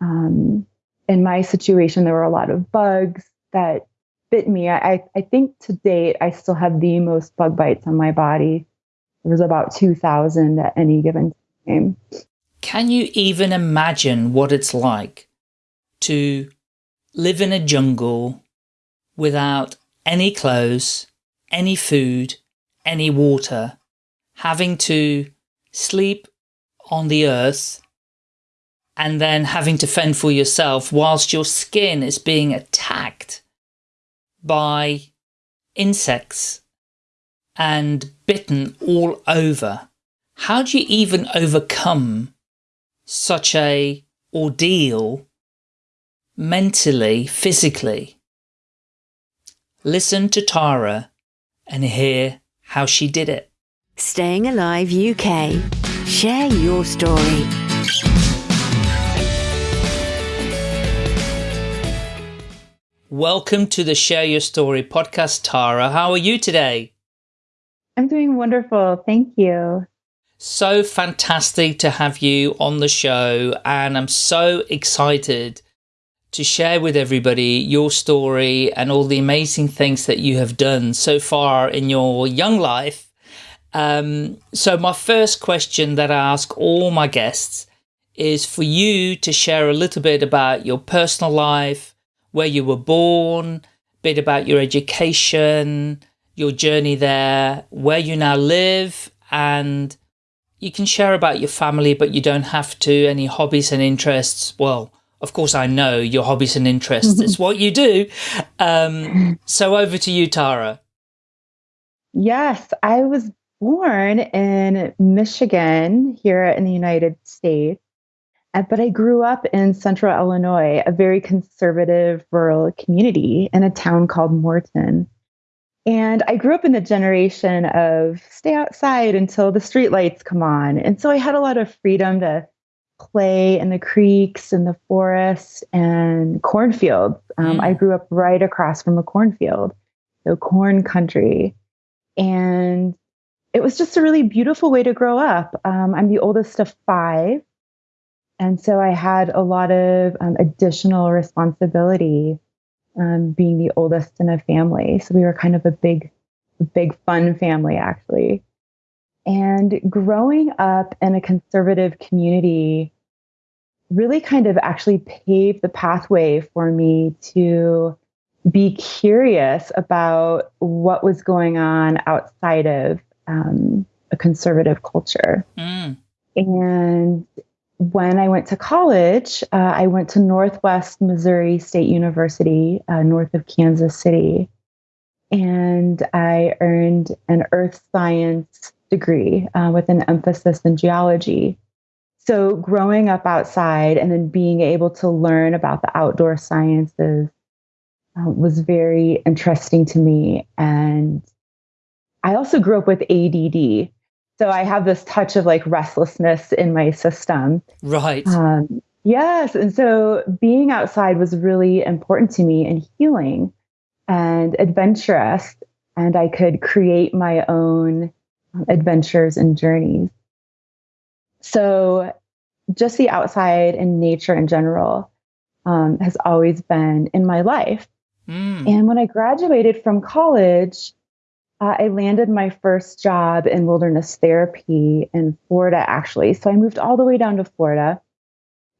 Um, in my situation, there were a lot of bugs that bit me. I, I think to date, I still have the most bug bites on my body. There was about 2,000 at any given time. Can you even imagine what it's like to live in a jungle without any clothes, any food, any water, having to sleep on the earth and then having to fend for yourself whilst your skin is being attacked by insects and bitten all over. How do you even overcome such a ordeal mentally, physically? Listen to Tara and hear how she did it. Staying Alive UK. Share your story. Welcome to the Share Your Story podcast, Tara. How are you today? I'm doing wonderful. Thank you. So fantastic to have you on the show, and I'm so excited to share with everybody your story and all the amazing things that you have done so far in your young life. Um, so my first question that I ask all my guests is for you to share a little bit about your personal life, where you were born, a bit about your education, your journey there, where you now live, and you can share about your family, but you don't have to, any hobbies and interests. Well, of course, I know your hobbies and interests. it's what you do. Um, so over to you, Tara. Yes, I was born in Michigan here in the United States. Uh, but I grew up in central Illinois, a very conservative rural community in a town called Morton. And I grew up in the generation of stay outside until the streetlights come on. And so I had a lot of freedom to play in the creeks and the forests and cornfields. Um, mm. I grew up right across from a cornfield, so corn country. And it was just a really beautiful way to grow up. Um, I'm the oldest of five. And so I had a lot of um, additional responsibility um, being the oldest in a family. So we were kind of a big, big fun family, actually. And growing up in a conservative community really kind of actually paved the pathway for me to be curious about what was going on outside of um, a conservative culture. Mm. And when I went to college, uh, I went to Northwest Missouri State University, uh, north of Kansas City, and I earned an earth science degree uh, with an emphasis in geology. So, growing up outside and then being able to learn about the outdoor sciences uh, was very interesting to me. And I also grew up with ADD. So I have this touch of like restlessness in my system. Right. Um, yes. And so being outside was really important to me and healing and adventurous. And I could create my own adventures and journeys. So just the outside and nature in general um, has always been in my life. Mm. And when I graduated from college, uh, I landed my first job in wilderness therapy in Florida, actually. So I moved all the way down to Florida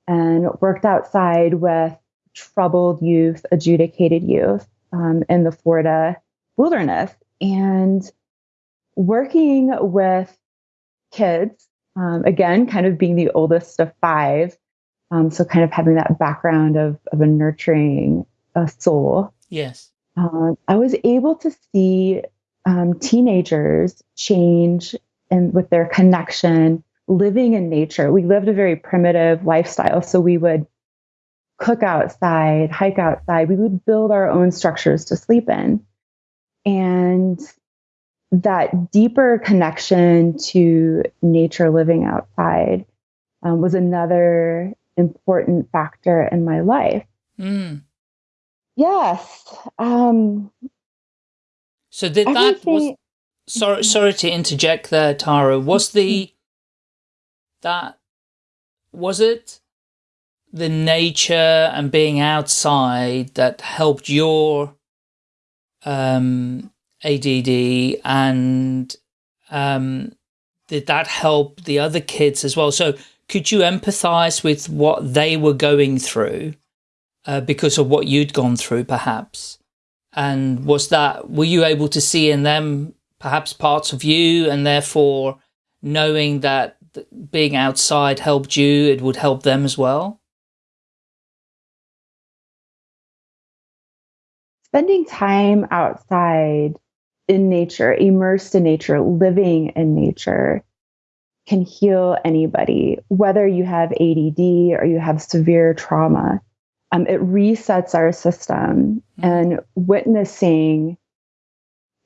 and worked outside with troubled youth, adjudicated youth um, in the Florida wilderness. And working with kids, um, again, kind of being the oldest of five. Um, so kind of having that background of, of a nurturing a soul. Yes. Um, I was able to see um, teenagers change and with their connection, living in nature. We lived a very primitive lifestyle. So we would cook outside, hike outside, we would build our own structures to sleep in. And that deeper connection to nature living outside um, was another important factor in my life. Mm. Yes. Um, so did that was sorry sorry to interject there, Tara. Was the that was it the nature and being outside that helped your um, ADD and um, did that help the other kids as well? So could you empathize with what they were going through uh, because of what you'd gone through perhaps? And was that, were you able to see in them perhaps parts of you and therefore knowing that being outside helped you, it would help them as well? Spending time outside in nature, immersed in nature, living in nature can heal anybody, whether you have ADD or you have severe trauma. Um, it resets our system mm-hmm. and witnessing,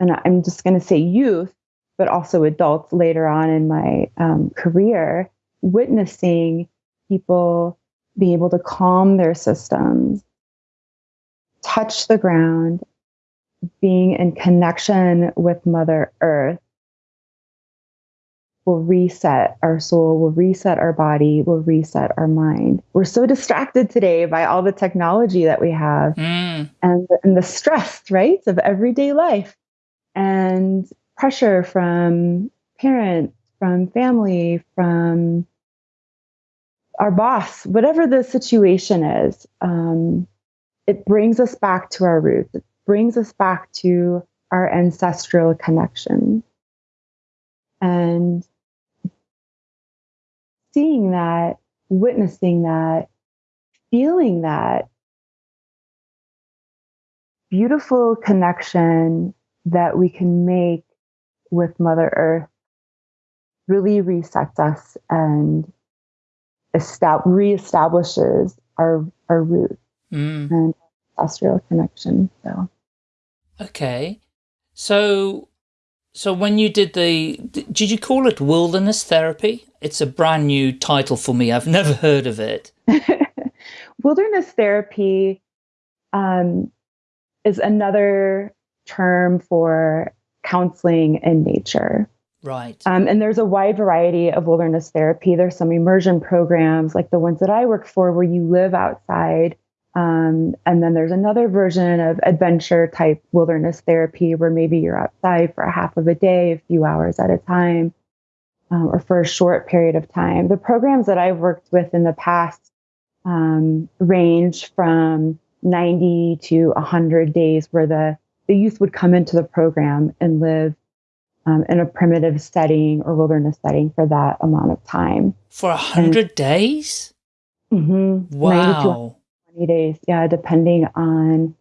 and I'm just going to say youth, but also adults later on in my um, career, witnessing people being able to calm their systems, touch the ground, being in connection with Mother Earth will reset our soul, will reset our body, will reset our mind. We're so distracted today by all the technology that we have mm. and, and the stress, right, of everyday life and pressure from parents, from family, from our boss, whatever the situation is. Um, it brings us back to our roots. It brings us back to our ancestral connection. And seeing that, witnessing that, feeling that beautiful connection that we can make with Mother Earth really resets us and estab- reestablishes our our roots mm. and ancestral connection. So Okay. So, so when you did the, did you call it wilderness therapy? It's a brand new title for me. I've never heard of it. wilderness therapy um, is another term for counseling in nature. Right. Um, and there's a wide variety of wilderness therapy. There's some immersion programs like the ones that I work for where you live outside um, and then there's another version of adventure type wilderness therapy where maybe you're outside for a half of a day, a few hours at a time, um, or for a short period of time. The programs that I've worked with in the past um, range from 90 to 100 days where the, the youth would come into the program and live um, in a primitive setting or wilderness setting for that amount of time. For 100 days? Mm-hmm, wow 20 days. Yeah, depending on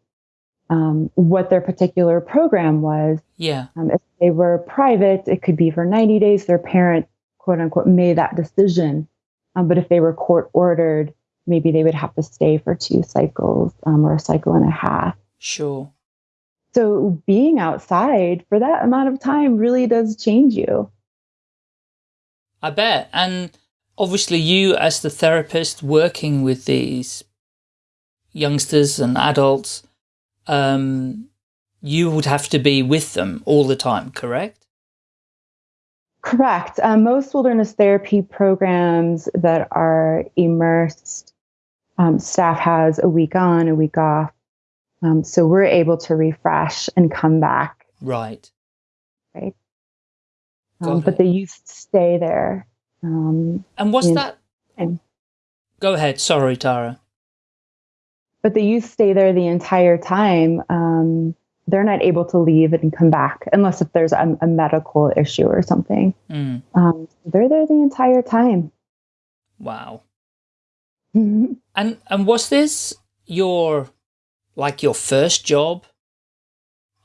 um, what their particular program was. Yeah. Um, if they were private, it could be for 90 days. Their parent, quote unquote, made that decision. Um, but if they were court ordered, maybe they would have to stay for two cycles um, or a cycle and a half. Sure. So being outside for that amount of time really does change you. I bet. And obviously, you as the therapist working with these youngsters and adults, um, you would have to be with them all the time, correct? Correct. Um, most wilderness therapy programs that are immersed, um, staff has a week on, a week off. Um, so we're able to refresh and come back. Right. Right. Um, but the youth stay there. Um, and was that? Go ahead. Sorry, Tara but the youth stay there the entire time. Um, they're not able to leave and come back unless if there's a, a medical issue or something. Mm. Um, they're there the entire time. Wow. and and was this your like your first job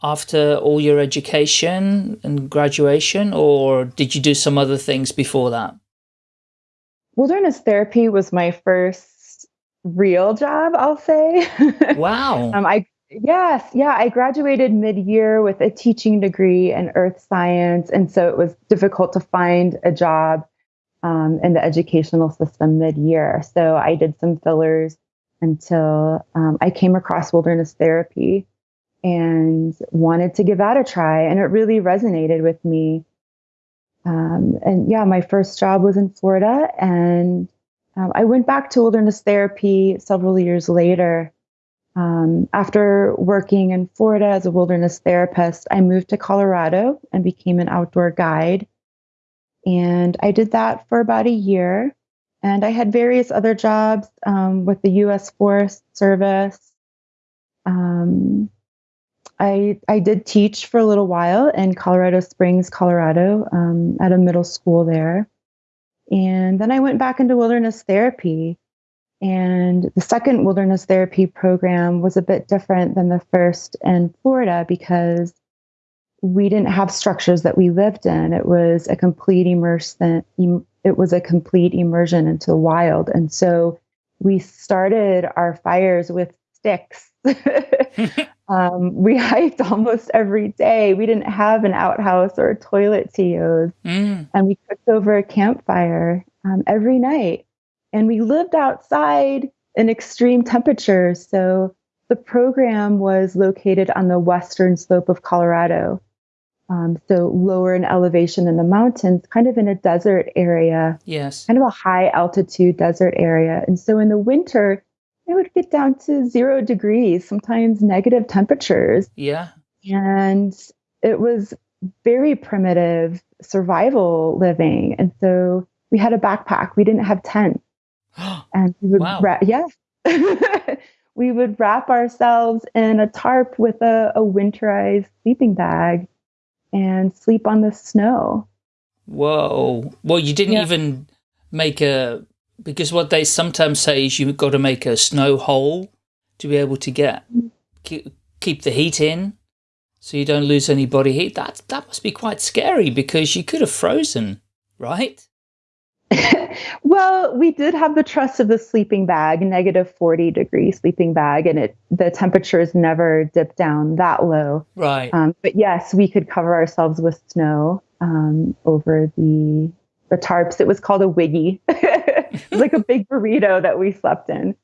after all your education and graduation, or did you do some other things before that? Wilderness therapy was my first real job, I'll say. Wow. um, I yes, yeah, I graduated mid-year with a teaching degree in earth science, and so it was difficult to find a job um, in the educational system mid-year. So I did some fillers until um, I came across wilderness therapy and wanted to give that a try, and it really resonated with me. Um, and yeah, my first job was in Florida, and um, I went back to wilderness therapy several years later. Um, after working in Florida as a wilderness therapist, I moved to Colorado and became an outdoor guide. And I did that for about a year. And I had various other jobs um, with the U.S. Forest Service. Um, I I did teach for a little while in Colorado Springs, Colorado, um, at a middle school there. And then I went back into wilderness therapy. And the second wilderness therapy program was a bit different than the first in Florida because we didn't have structures that we lived in. It was a complete immersion. It was a complete immersion into the wild. And so we started our fires with sticks. um, we hiked almost every day. We didn't have an outhouse or a toilet to use. Mm. And we cooked over a campfire um, every night. And we lived outside in extreme temperatures. So the program was located on the western slope of Colorado. Um, so lower in elevation in the mountains, kind of in a desert area. Yes. Kind of a high altitude desert area. And so in the winter, it would get down to zero degrees, sometimes negative temperatures. Yeah. And it was very primitive survival living. And so we had a backpack. We didn't have tents. and we would wow. Ra- yeah. we would wrap ourselves in a tarp with a, a winterized sleeping bag and sleep on the snow. Whoa. Well, you didn't yeah. even make a because what they sometimes say is you've got to make a snow hole to be able to get keep, the heat in so you don't lose any body heat. That, that must be quite scary because you could have frozen, right? well, we did have the trust of the sleeping bag, negative 40 degree sleeping bag, and it the temperatures never dipped down that low. Right. Um, but yes, we could cover ourselves with snow um, over the the tarps. It was called a wiggy. like a big burrito that we slept in.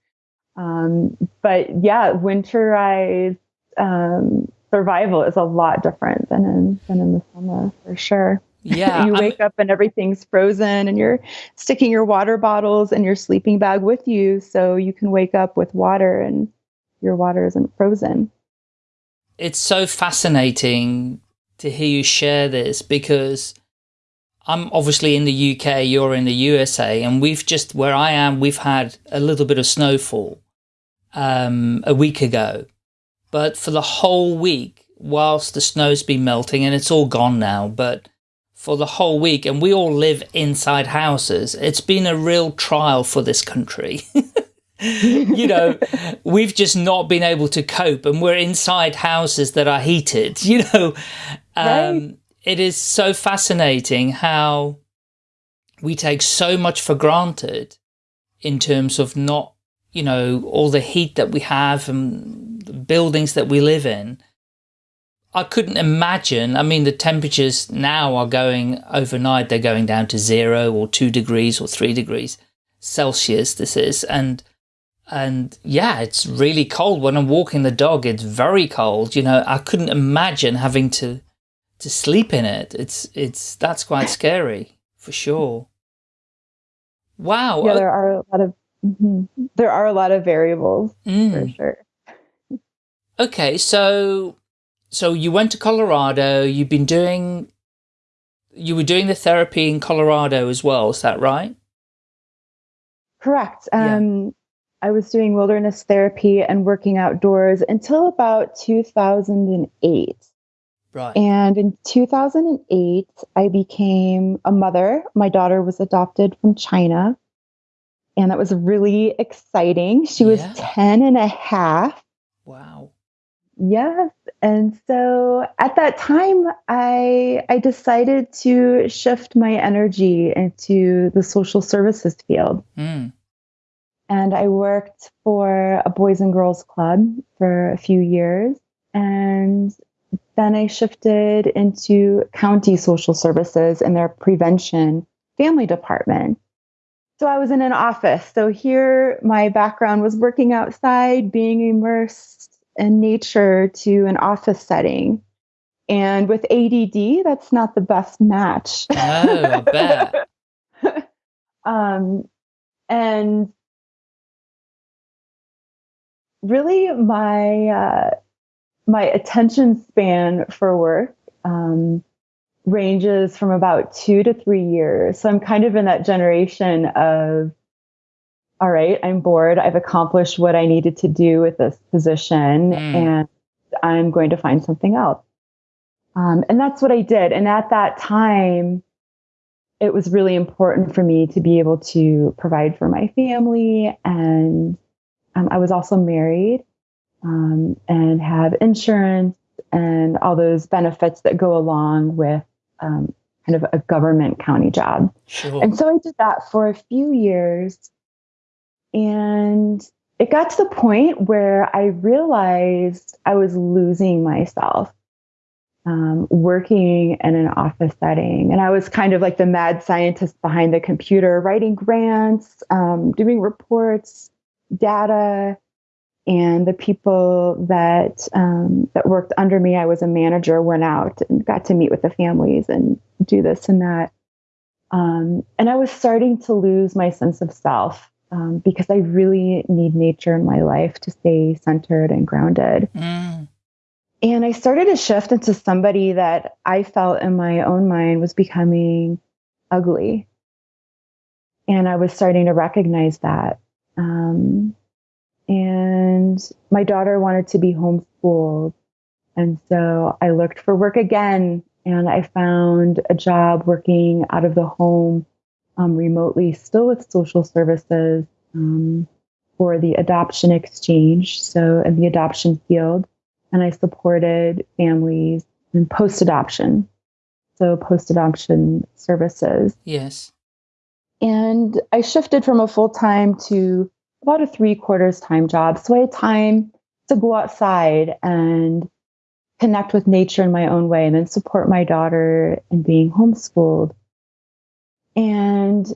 Um, but yeah, winterized um, survival is a lot different than in than in the summer for sure. Yeah, you wake I'm... up and everything's frozen, and you're sticking your water bottles and your sleeping bag with you, so you can wake up with water and your water isn't frozen. It's so fascinating to hear you share this because I'm obviously in the UK, you're in the USA, and we've just, where I am, we've had a little bit of snowfall um, a week ago. But for the whole week, whilst the snow's been melting, and it's all gone now, but for the whole week, and we all live inside houses, it's been a real trial for this country. you know, we've just not been able to cope, and we're inside houses that are heated, you know. Um, right it is so fascinating how we take so much for granted in terms of not, you know, all the heat that we have and the buildings that we live in. I couldn't imagine, I mean, the temperatures now are going overnight, they're going down to zero or two degrees or three degrees Celsius, this is. And, and yeah, it's really cold. When I'm walking the dog, it's very cold. You know, I couldn't imagine having to to sleep in it. It's it's that's quite scary for sure. Wow. Yeah, there are a lot of mm -hmm. there are a lot of variables mm. for sure. Okay, so so you went to Colorado. You've been doing you were doing the therapy in Colorado as well. Is that right? Correct. Um, yeah. I was doing wilderness therapy and working outdoors until about 2008. Right. And in 2008, I became a mother. My daughter was adopted from China. And that was really exciting. She yeah. was 10 and a half. Wow. Yes. And so at that time, I, I decided to shift my energy into the social services field. Mm. And I worked for a Boys and Girls Club for a few years. And then I shifted into county social services and their prevention family department. So I was in an office. So here my background was working outside, being immersed in nature to an office setting. And with ADD, that's not the best match. Oh, I bet. um, and really my uh, my attention span for work um, ranges from about two to three years. So I'm kind of in that generation of, all right, I'm bored. I've accomplished what I needed to do with this position, mm. and I'm going to find something else. Um, and that's what I did. And at that time, it was really important for me to be able to provide for my family. And um, I was also married um, and have insurance and all those benefits that go along with um, kind of a government county job. Sure. And so I did that for a few years. And it got to the point where I realized I was losing myself um, working in an office setting. And I was kind of like the mad scientist behind the computer, writing grants, um, doing reports, data. And the people that um, that worked under me, I was a manager, went out and got to meet with the families and do this and that. Um, and I was starting to lose my sense of self um, because I really need nature in my life to stay centered and grounded. Mm. And I started to shift into somebody that I felt in my own mind was becoming ugly. And I was starting to recognize that. Um, and my daughter wanted to be homeschooled. And so I looked for work again and I found a job working out of the home um, remotely, still with social services um, for the adoption exchange. So, in the adoption field and I supported families in post adoption. So, post adoption services. Yes. And I shifted from a full time to about a three quarters time job. So, I had time to go outside and connect with nature in my own way and then support my daughter in being homeschooled. And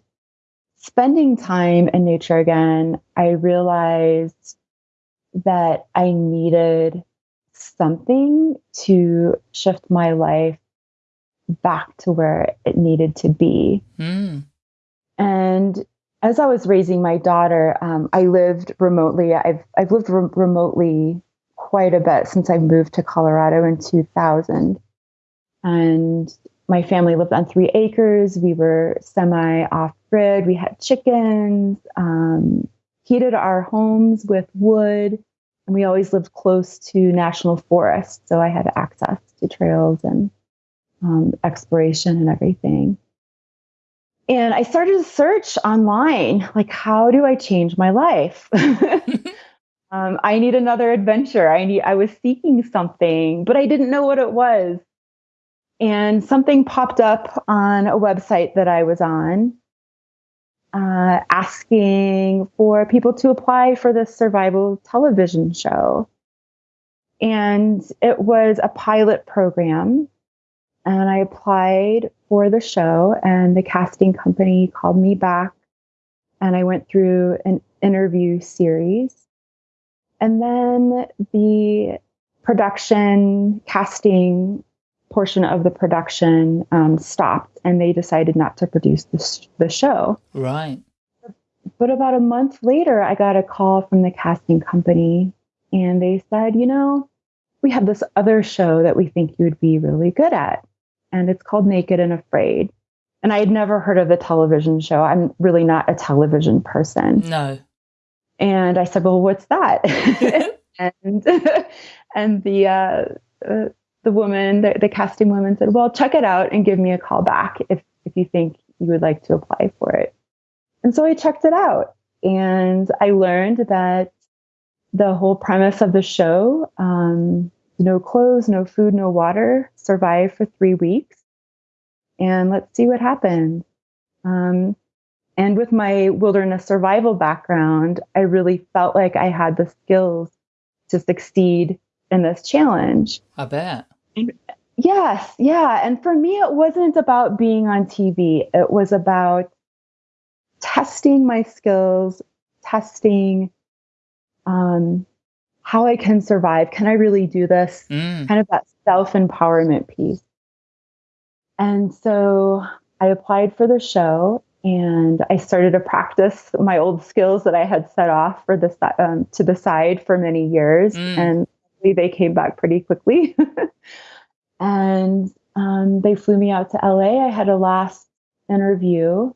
spending time in nature again, I realized that I needed something to shift my life back to where it needed to be. Mm. And as I was raising my daughter, um, I lived remotely. I've I've lived re- remotely quite a bit since I moved to Colorado in 2000, and my family lived on three acres. We were semi off grid. We had chickens. Um, heated our homes with wood and we always lived close to national forests, so I had access to trails and um, exploration and everything. And I started to search online, like, how do I change my life? um, I need another adventure. I need. I was seeking something, but I didn't know what it was. And something popped up on a website that I was on uh, asking for people to apply for this survival television show. And it was a pilot program. And I applied for the show, and the casting company called me back. And I went through an interview series. And then the production casting portion of the production um, stopped and they decided not to produce the, the show. Right. But about a month later, I got a call from the casting company and they said, you know, we have this other show that we think you would be really good at. And it's called Naked and Afraid. And I had never heard of the television show. I'm really not a television person. No. And I said, well, what's that? and and the uh, uh, the woman, the, the casting woman said, well, check it out and give me a call back if, if you think you would like to apply for it. And so I checked it out and I learned that the whole premise of the show, um, no clothes, no food, no water, survive for three weeks. And let's see what happens. Um, and with my wilderness survival background, I really felt like I had the skills to succeed in this challenge. I bet. Yes, yeah. And for me, it wasn't about being on TV, it was about testing my skills, testing um, how I can survive. Can I really do this? Mm. Kind of that self empowerment piece. And so I applied for the show and I started to practice my old skills that I had set off for this um, to the side for many years, mm. and they came back pretty quickly. and um, they flew me out to LA. I had a last interview,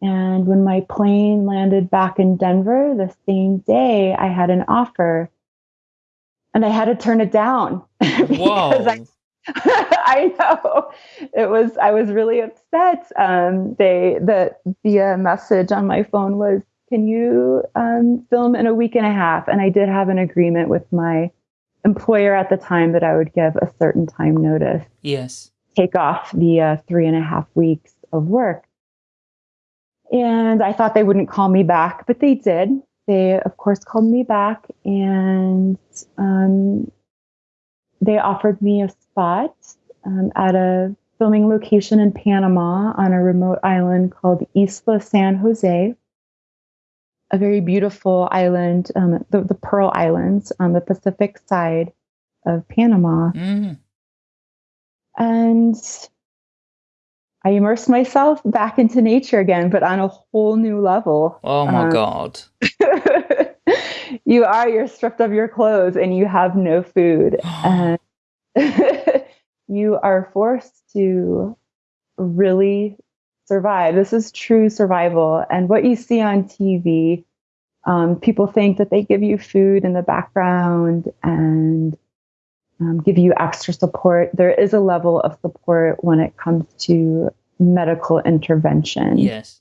and when my plane landed back in Denver the same day, I had an offer, and I had to turn it down. Whoa. I, I know it was. I was really upset. Um, they the the uh, message on my phone was, "Can you um, film in a week and a half?" And I did have an agreement with my employer at the time that I would give a certain time notice. Yes. Take off the uh, three and a half weeks of work. And I thought they wouldn't call me back, but they did. They, of course, called me back and um, they offered me a spot um, at a filming location in Panama on a remote island called Isla San Jose, a very beautiful island, um, the, the, Pearl Islands on the Pacific side of Panama. Mm. And I immersed myself back into nature again, but on a whole new level. Oh my um, God. you are, you're stripped of your clothes and you have no food. and you are forced to really survive. This is true survival. And what you see on TV, um, people think that they give you food in the background and um, give you extra support. There is a level of support when it comes to medical intervention. Yes.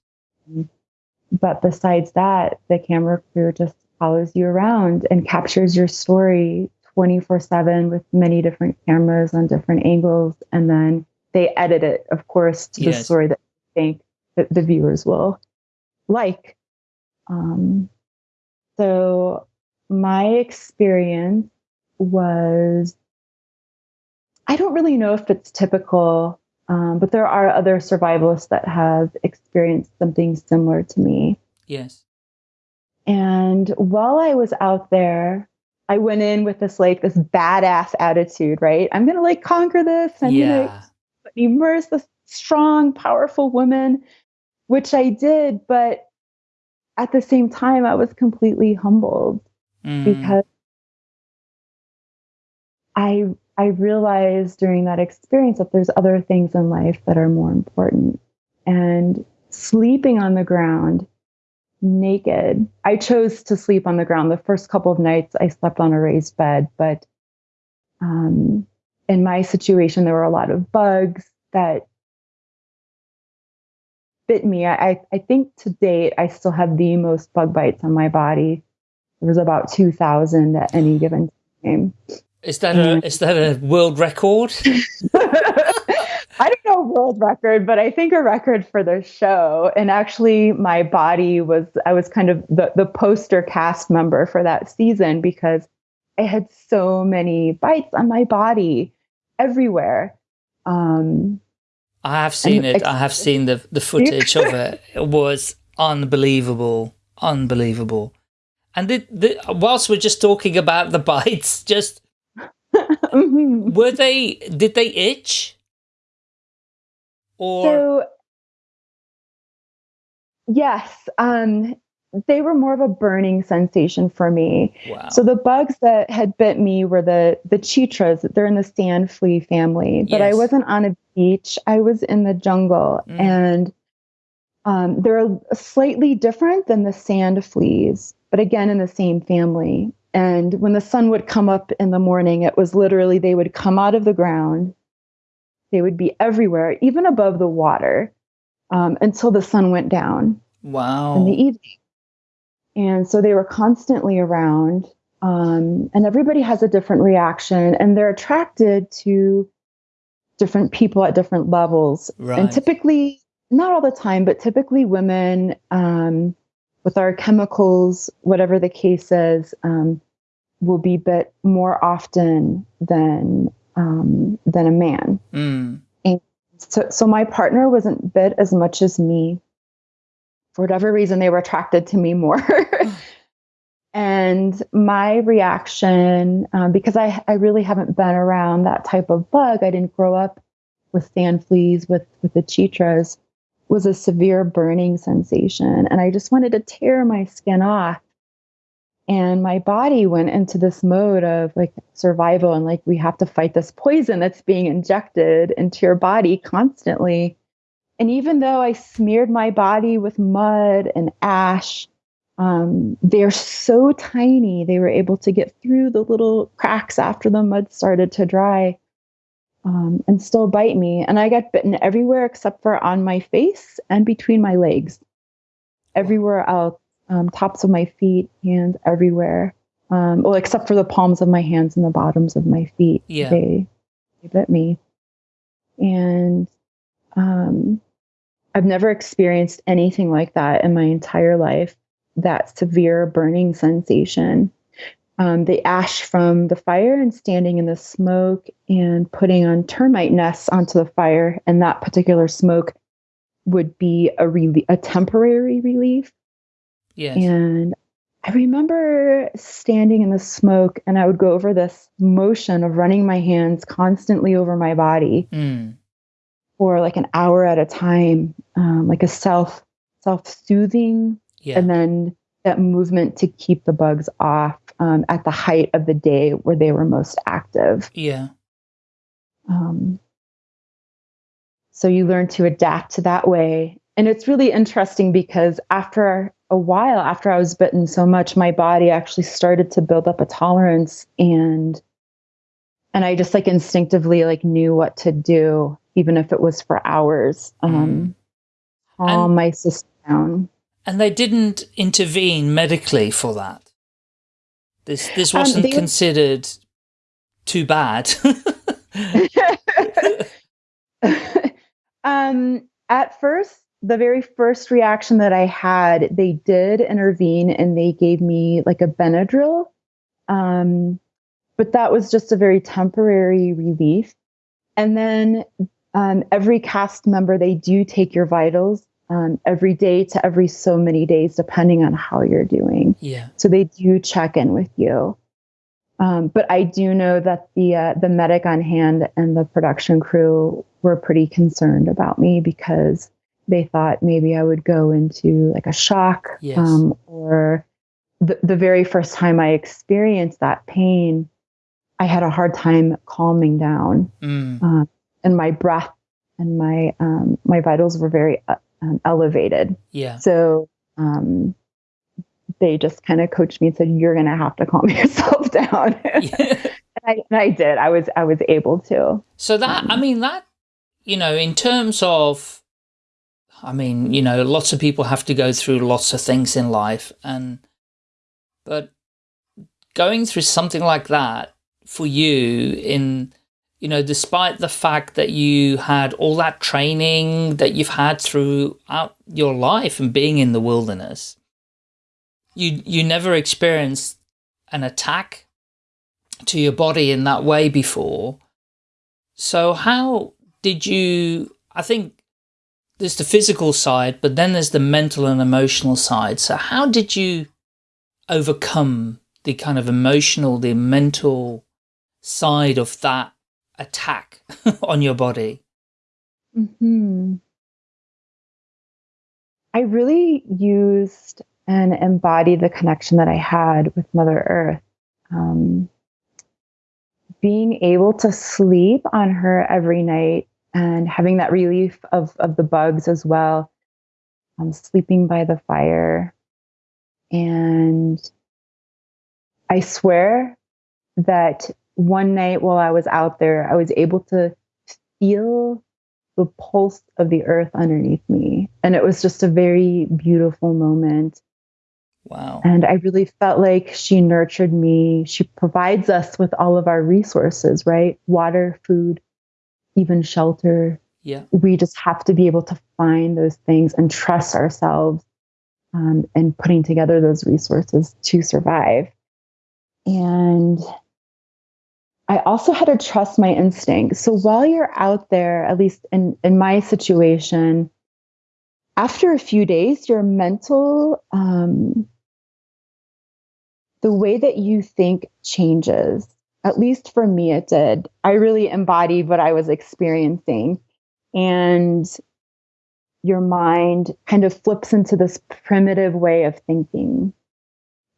But besides that, the camera crew just follows you around and captures your story 24 7 with many different cameras on different angles. And then they edit it, of course, to yes. the story that they think that the viewers will like. Um, so my experience was I don't really know if it's typical, um, but there are other survivalists that have experienced something similar to me. Yes. And while I was out there, I went in with this like this badass attitude, right? I'm gonna like conquer this. I'm yeah. gonna immerse this strong, powerful woman, which I did, but at the same time, I was completely humbled mm. because I I realized during that experience that there's other things in life that are more important. And sleeping on the ground naked. I chose to sleep on the ground. The first couple of nights I slept on a raised bed, but um, in my situation, there were a lot of bugs that bit me. I, I think to date, I still have the most bug bites on my body. There was about 2,000 at any given time. Is that a, is that a world record? I don't know world record, but I think a record for the show. And actually, my body was, I was kind of the, the poster cast member for that season because I had so many bites on my body everywhere. Um, I have seen it. I have seen the, the footage of it. It was unbelievable. Unbelievable. And the, the, whilst we're just talking about the bites, just mm-hmm. were they, did they itch? Or so, yes, um, they were more of a burning sensation for me. Wow. So the bugs that had bit me were the the chitras. They're in the sand flea family, but yes. I wasn't on a beach. I was in the jungle, mm. and um, they're slightly different than the sand fleas, but again in the same family. And when the sun would come up in the morning, it was literally they would come out of the ground they would be everywhere, even above the water, um, until the sun went down. Wow. In the evening. And so they were constantly around. Um, and everybody has a different reaction, and they're attracted to different people at different levels. Right. And typically, not all the time, but typically women um, with our chemicals, whatever the case is, um, will be bit more often than um, than a man. Mm. And so, so my partner wasn't bit as much as me. For whatever reason, they were attracted to me more. and my reaction, um, because I, I really haven't been around that type of bug, I didn't grow up with sand fleas, with, with the chitras, was a severe burning sensation. And I just wanted to tear my skin off. And my body went into this mode of like survival and like, we have to fight this poison that's being injected into your body constantly. And even though I smeared my body with mud and ash, um, they're so tiny, they were able to get through the little cracks after the mud started to dry um, and still bite me. And I got bitten everywhere except for on my face and between my legs. Everywhere else, um, tops of my feet, hands, everywhere. Um, well, except for the palms of my hands and the bottoms of my feet. Yeah. They, they bit me. And um, I've never experienced anything like that in my entire life that severe burning sensation. Um, the ash from the fire and standing in the smoke and putting on termite nests onto the fire, and that particular smoke would be a really a temporary relief. Yes. And I remember standing in the smoke, and I would go over this motion of running my hands constantly over my body Mm. for like an hour at a time, um, like a self self soothing Yeah. and then that movement to keep the bugs off um, at the height of the day where they were most active. yeah. Um, so you learn to adapt to that way. And it's really interesting because after a while, after I was bitten so much, my body actually started to build up a tolerance and and I just like instinctively like knew what to do, even if it was for hours. Um, calm And- my system down. And they didn't intervene medically for that. This this Um, wasn't they- considered too bad. um, at first, the very first reaction that I had, they did intervene and they gave me like a Benadryl. Um, but that was just a very temporary relief. And then um, every cast member, they do take your vitals um, every day to every so many days, depending on how you're doing. yeah. So they do check in with you. Um, but I do know that the uh, the medic on hand and the production crew were pretty concerned about me because they thought maybe I would go into like a shock Yes. um, or the, the very first time I experienced that pain, I had a hard time calming down Mm. um, and my breath and my um, my vitals were very uh, um, elevated. Yeah. So um, they just kind of coached me and said, "You're going to have to calm yourself down." and, I, and I did. I was I was able to. So that, I mean, that, you know, in terms of, I mean, you know, lots of people have to go through lots of things in life and, but going through something like that for you in, you know, despite the fact that you had all that training that you've had throughout your life and being in the wilderness, you, you never experienced an attack to your body in that way before. So how did you, I think there's the physical side, but then there's the mental and emotional side. So how did you overcome the kind of emotional, the mental side of that attack on your body? hmm I really used and embodied the connection that I had with Mother Earth. Um, being able to sleep on her every night and having that relief of, of the bugs as well. Um, sleeping by the fire. And I swear that one night while I was out there, I was able to feel the pulse of the earth underneath me. And it was just a very beautiful moment. Wow. And I really felt like she nurtured me. She provides us with all of our resources, right? Water, food, even shelter. Yeah. We just have to be able to find those things and trust ourselves um, and putting together those resources to survive. And I also had to trust my instincts. So while you're out there, at least in, in my situation, after a few days, your mental, um, the way that you think changes. At least for me, it did. I really embodied what I was experiencing. And your mind kind of flips into this primitive way of thinking.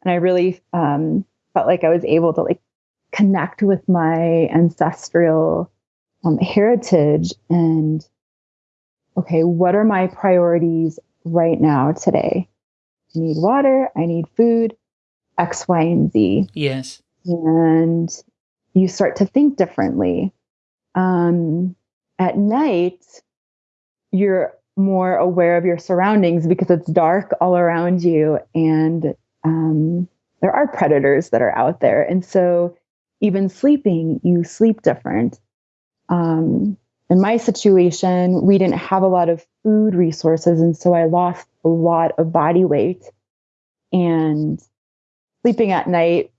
And I really um, felt like I was able to like connect with my ancestral um, heritage and okay, what are my priorities right now today? I need water, I need food, X, Y, and Z. Yes. And you start to think differently. Um, at night, you're more aware of your surroundings because it's dark all around you and um, there are predators that are out there. And so, even sleeping, you sleep different. Um, in my situation, we didn't have a lot of food resources. And so I lost a lot of body weight. And sleeping at night,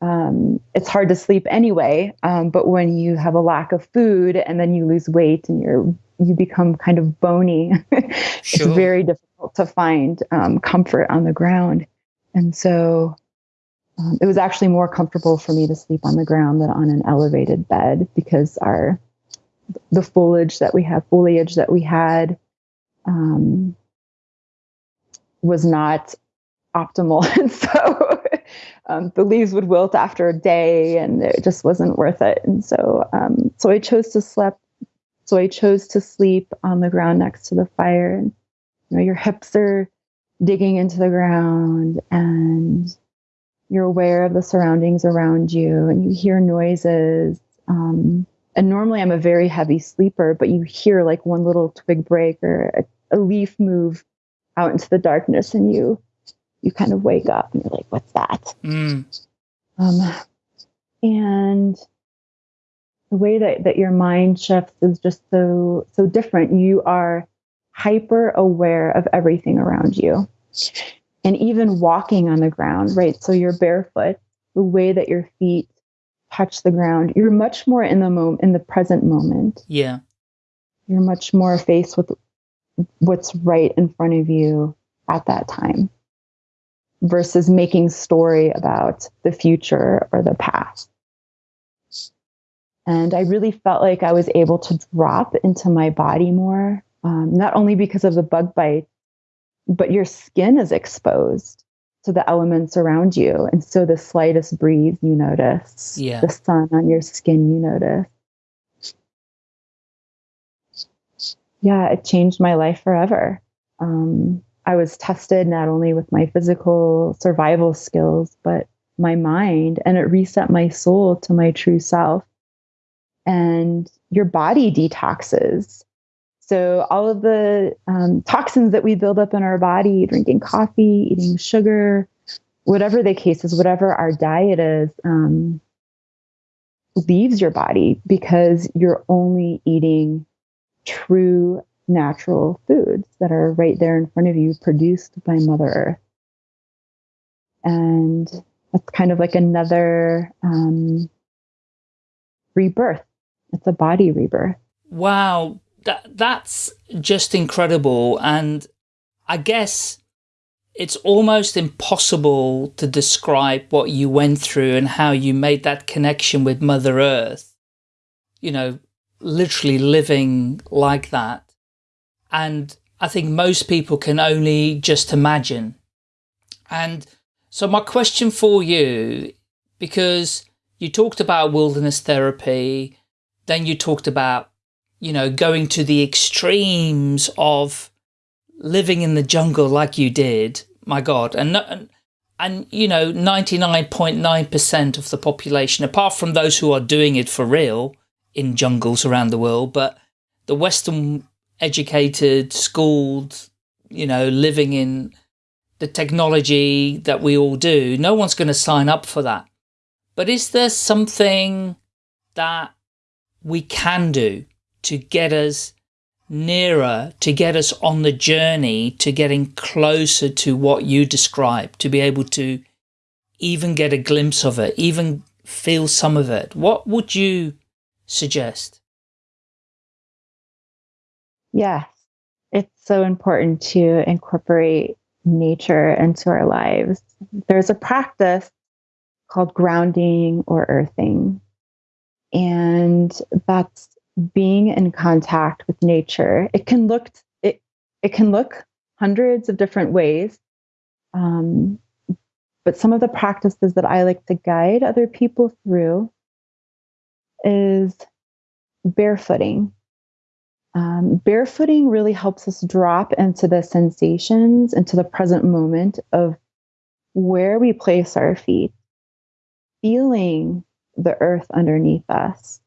um, it's hard to sleep anyway. Um, but when you have a lack of food and then you lose weight and you're you become kind of bony, sure. it's very difficult to find um, comfort on the ground. And so um, it was actually more comfortable for me to sleep on the ground than on an elevated bed because our the foliage that we have, foliage that we had, um, was not optimal, and so um, the leaves would wilt after a day, and it just wasn't worth it. And so, um, so I chose to sleep. So I chose to sleep on the ground next to the fire, and you know, your hips are digging into the ground, and you're aware of the surroundings around you, and you hear noises. Um, and normally I'm a very heavy sleeper, but you hear like one little twig break or a, a leaf move out into the darkness and you you kind of wake up and you're like, what's that? Mm. Um, and the way that, that your mind shifts is just so so different. You are hyper aware of everything around you. And even walking on the ground, right? So you're barefoot, the way that your feet touch the ground. You're much more in the moment, in the present moment. Yeah. You're much more faced with what's right in front of you at that time versus making story about the future or the past. And I really felt like I was able to drop into my body more, um, not only because of the bug bite, but your skin is exposed to the elements around you. And so the slightest breeze you notice, yeah. the sun on your skin you notice. Yeah, it changed my life forever. Um, I was tested not only with my physical survival skills, but my mind, and it reset my soul to my true self. And your body detoxes so all of the um, toxins that we build up in our body, drinking coffee, eating sugar, whatever the case is, whatever our diet is, um, leaves your body because you're only eating true natural foods that are right there in front of you, produced by Mother Earth. And that's kind of like another um, rebirth. It's a body rebirth. Wow that that's just incredible and I guess it's almost impossible to describe what you went through and how you made that connection with Mother Earth. You know, literally living like that. And I think most people can only just imagine. And so my question for you, because you talked about wilderness therapy, then you talked about you know, going to the extremes of living in the jungle like you did, my God, and, and, and you know, 99.9% of the population, apart from those who are doing it for real in jungles around the world, but the Western educated, schooled, you know, living in the technology that we all do, no one's going to sign up for that. But is there something that we can do to get us nearer, to get us on the journey to getting closer to what you described, to be able to even get a glimpse of it, even feel some of it. What would you suggest? Yes, it's so important to incorporate nature into our lives. There's a practice called grounding or earthing. And that's being in contact with nature. It can look it it can look hundreds of different ways. Um, but some of the practices that I like to guide other people through is barefooting. Um, barefooting really helps us drop into the sensations, into the present moment of where we place our feet, feeling the earth underneath us.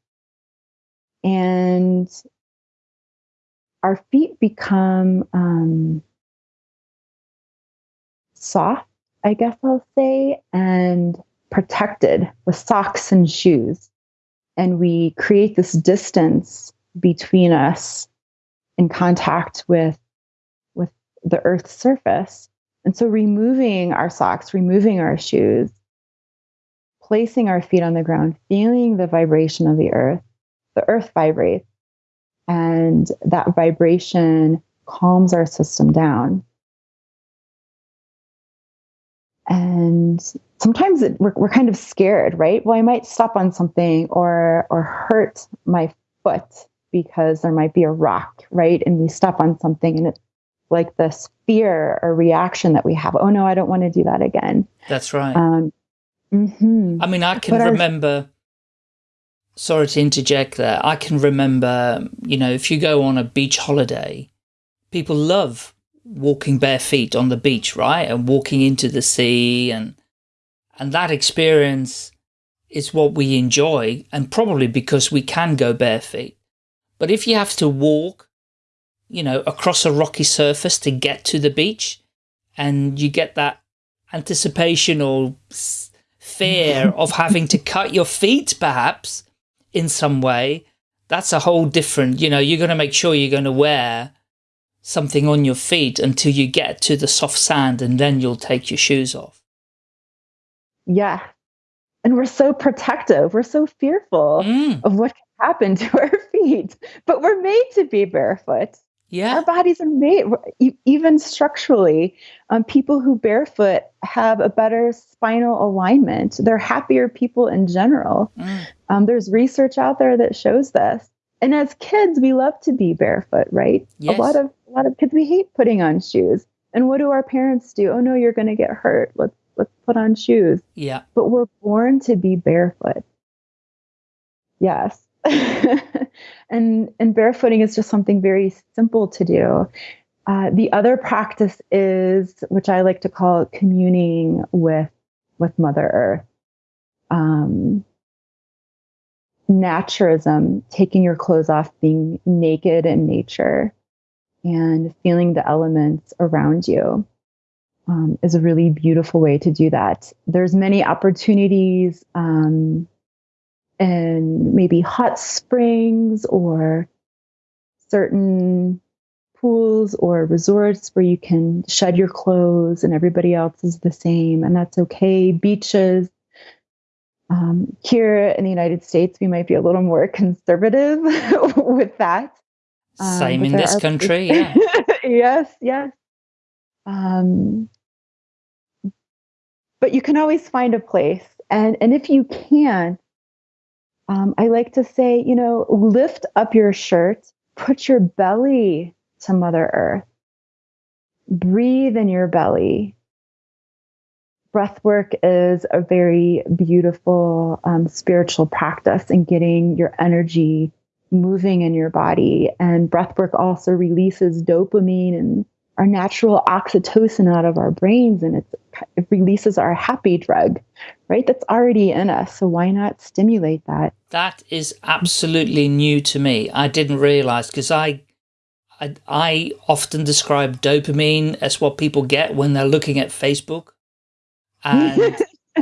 And our feet become um, soft, I guess I'll say, and protected with socks and shoes. And we create this distance between us in contact with, with the earth's surface. And so removing our socks, removing our shoes, placing our feet on the ground, feeling the vibration of the earth, the earth vibrates, and that vibration calms our system down. And sometimes it, we're, we're kind of scared, right? Well, I might step on something or or hurt my foot because there might be a rock, right? And we step on something and it's like this fear or reaction that we have. Oh no, I don't want to do that again. That's right. Um, mm-hmm. I mean, I can but remember. Sorry to interject there. I can remember, you know, if you go on a beach holiday, people love walking bare feet on the beach, right? And walking into the sea and, and that experience is what we enjoy and probably because we can go bare feet. But if you have to walk, you know, across a rocky surface to get to the beach and you get that anticipation or fear of having to cut your feet perhaps, in some way, that's a whole different, you know, you're going to make sure you're going to wear something on your feet until you get to the soft sand and then you'll take your shoes off. Yeah. And we're so protective. We're so fearful mm. of what can happen to our feet, but we're made to be barefoot. Yeah. Our bodies are made, even structurally, um, people who barefoot have a better spinal alignment. They're happier people in general. Mm. Um, there's research out there that shows this. And as kids, we love to be barefoot, right? Yes. A lot of a lot of kids we hate putting on shoes. And what do our parents do? Oh no, you're going to get hurt. Let's let's put on shoes. Yeah. But we're born to be barefoot. Yes. and and barefooting is just something very simple to do. Uh, the other practice is, which I like to call communing with with Mother Earth. Um, naturism, taking your clothes off, being naked in nature, and feeling the elements around you. Um, is a really beautiful way to do that. There's many opportunities um, and maybe hot springs or certain pools or resorts where you can shed your clothes and everybody else is the same, and that's okay. Beaches. Um, here in the United States, we might be a little more conservative with that. Um, same in this country, yeah. yes, yes. Um, but you can always find a place, and and if you can't, um, I like to say, you know, lift up your shirt, put your belly to Mother Earth, breathe in your belly. Breath work is a very beautiful um, spiritual practice in getting your energy moving in your body. And breath work also releases dopamine and our natural oxytocin out of our brains and it releases our happy drug, right? That's already in us. So why not stimulate that? That is absolutely new to me. I didn't realize because I, I, I often describe dopamine as what people get when they're looking at Facebook. And,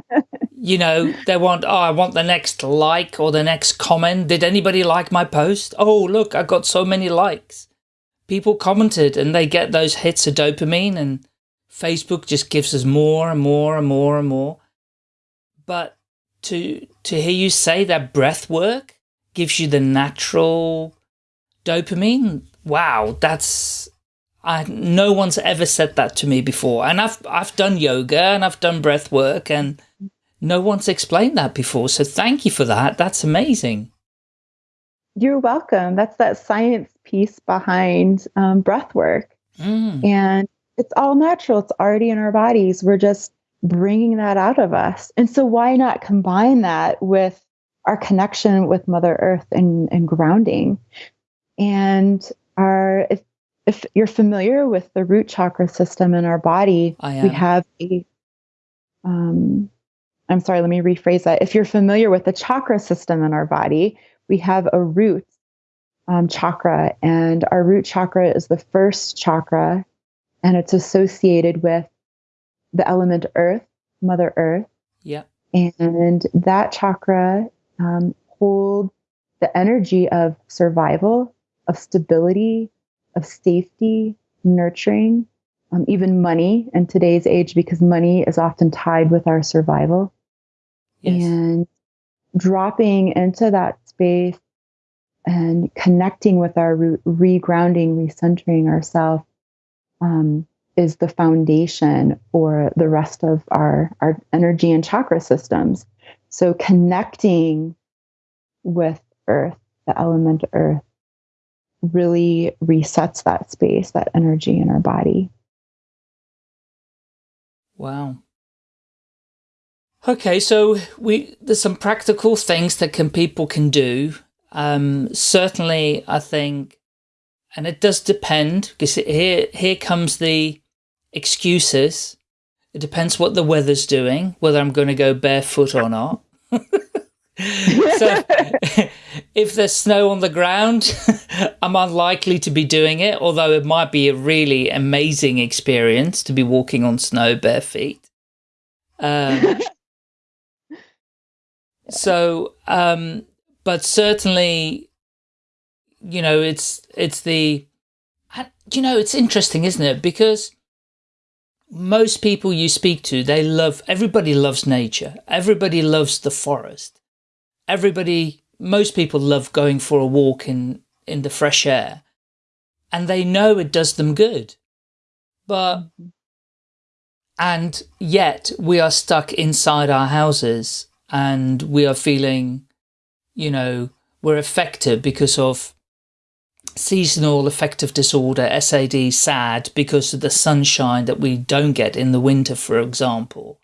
you know, they want, oh, I want the next like or the next comment. Did anybody like my post? Oh, look, I got so many likes people commented and they get those hits of dopamine and Facebook just gives us more and more and more and more. But to, to hear you say that breath work gives you the natural dopamine, wow, that's, I, no one's ever said that to me before. And I've, I've done yoga and I've done breath work and no one's explained that before. So thank you for that. That's amazing. You're welcome. That's that science piece behind um, breath work. Mm. And it's all natural, it's already in our bodies. We're just bringing that out of us. And so, why not combine that with our connection with Mother Earth and, and grounding? And our, if, if you're familiar with the root chakra system in our body, we have a, um, I'm sorry, let me rephrase that. If you're familiar with the chakra system in our body, we have a root um, chakra, and our root chakra is the first chakra, and it's associated with the element earth, Mother Earth. Yeah. And that chakra um, holds the energy of survival, of stability, of safety, nurturing, um, even money in today's age, because money is often tied with our survival. Yes. And dropping into that space and connecting with our root, regrounding, recentering ourselves um, is the foundation for the rest of our, our energy and chakra systems. So connecting with earth, the element earth, really resets that space, that energy in our body. Wow. Okay, so we there's some practical things that can people can do. Um, certainly, I think, and it does depend because here here comes the excuses. It depends what the weather's doing, whether I'm going to go barefoot or not. so if there's snow on the ground, I'm unlikely to be doing it, although it might be a really amazing experience to be walking on snow bare feet. Um, so, um, but certainly, you know, it's, it's the, you know, it's interesting, isn't it? Because most people you speak to, they love, everybody loves nature. Everybody loves the forest. Everybody, most people love going for a walk in, in the fresh air and they know it does them good. But, mm-hmm. and yet we are stuck inside our houses and we are feeling, you know, we're affected because of seasonal affective disorder, SAD, SAD, because of the sunshine that we don't get in the winter, for example.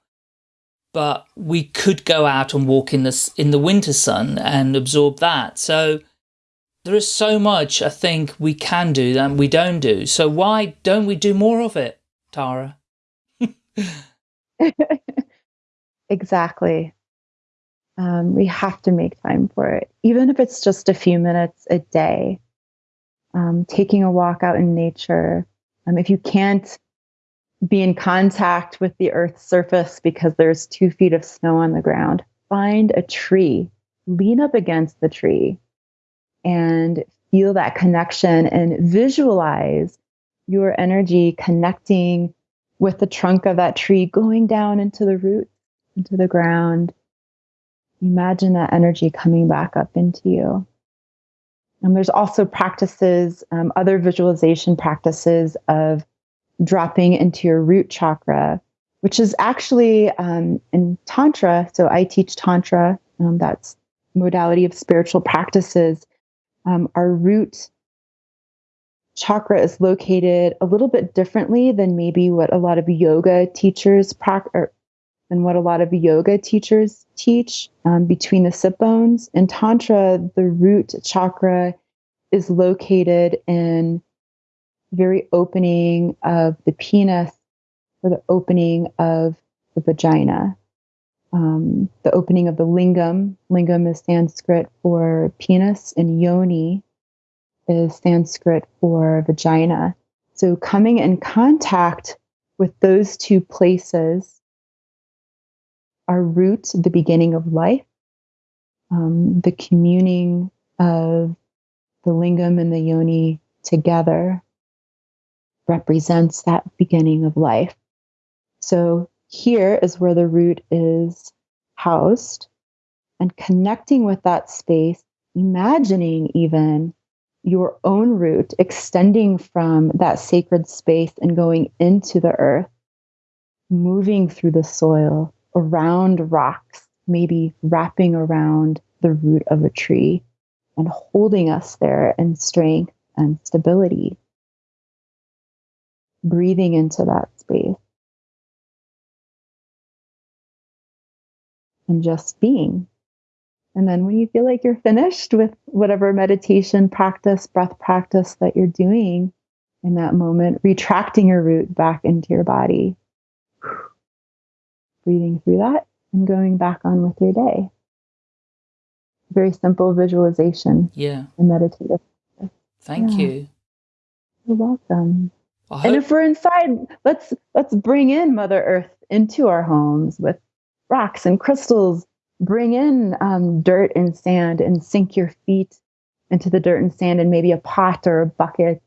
But we could go out and walk in the, in the winter sun and absorb that. So there is so much I think we can do that we don't do. So why don't we do more of it, Tara? exactly. Um, we have to make time for it, even if it's just a few minutes a day um, taking a walk out in nature. Um, if you can't be in contact with the earth's surface because there's two feet of snow on the ground, find a tree, lean up against the tree, and feel that connection and visualize your energy connecting with the trunk of that tree, going down into the roots, into the ground. Imagine that energy coming back up into you. And there's also practices, um, other visualization practices of dropping into your root chakra, which is actually um, in Tantra. So I teach Tantra, um, that's modality of spiritual practices. Um, our root chakra is located a little bit differently than maybe what a lot of yoga teachers practice than what a lot of yoga teachers teach um, between the sit bones. In Tantra, the root chakra is located in very opening of the penis or the opening of the vagina. Um, the opening of the lingam. Lingam is Sanskrit for penis, and yoni is Sanskrit for vagina. So coming in contact with those two places our root, the beginning of life, um, the communing of the lingam and the yoni together represents that beginning of life. So here is where the root is housed and connecting with that space, imagining even your own root extending from that sacred space and going into the earth, moving through the soil, around rocks, maybe wrapping around the root of a tree and holding us there in strength and stability. breathing into that space. And just being. And then when you feel like you're finished with whatever meditation practice, breath practice that you're doing in that moment, retracting your root back into your body, breathing through that and going back on with your day. Very simple visualization. Yeah. And meditative. Thank yeah. you. You're welcome. And if we're inside, let's let's bring in Mother Earth into our homes with rocks and crystals. Bring in um, dirt and sand and sink your feet into the dirt and sand and maybe a pot or a bucket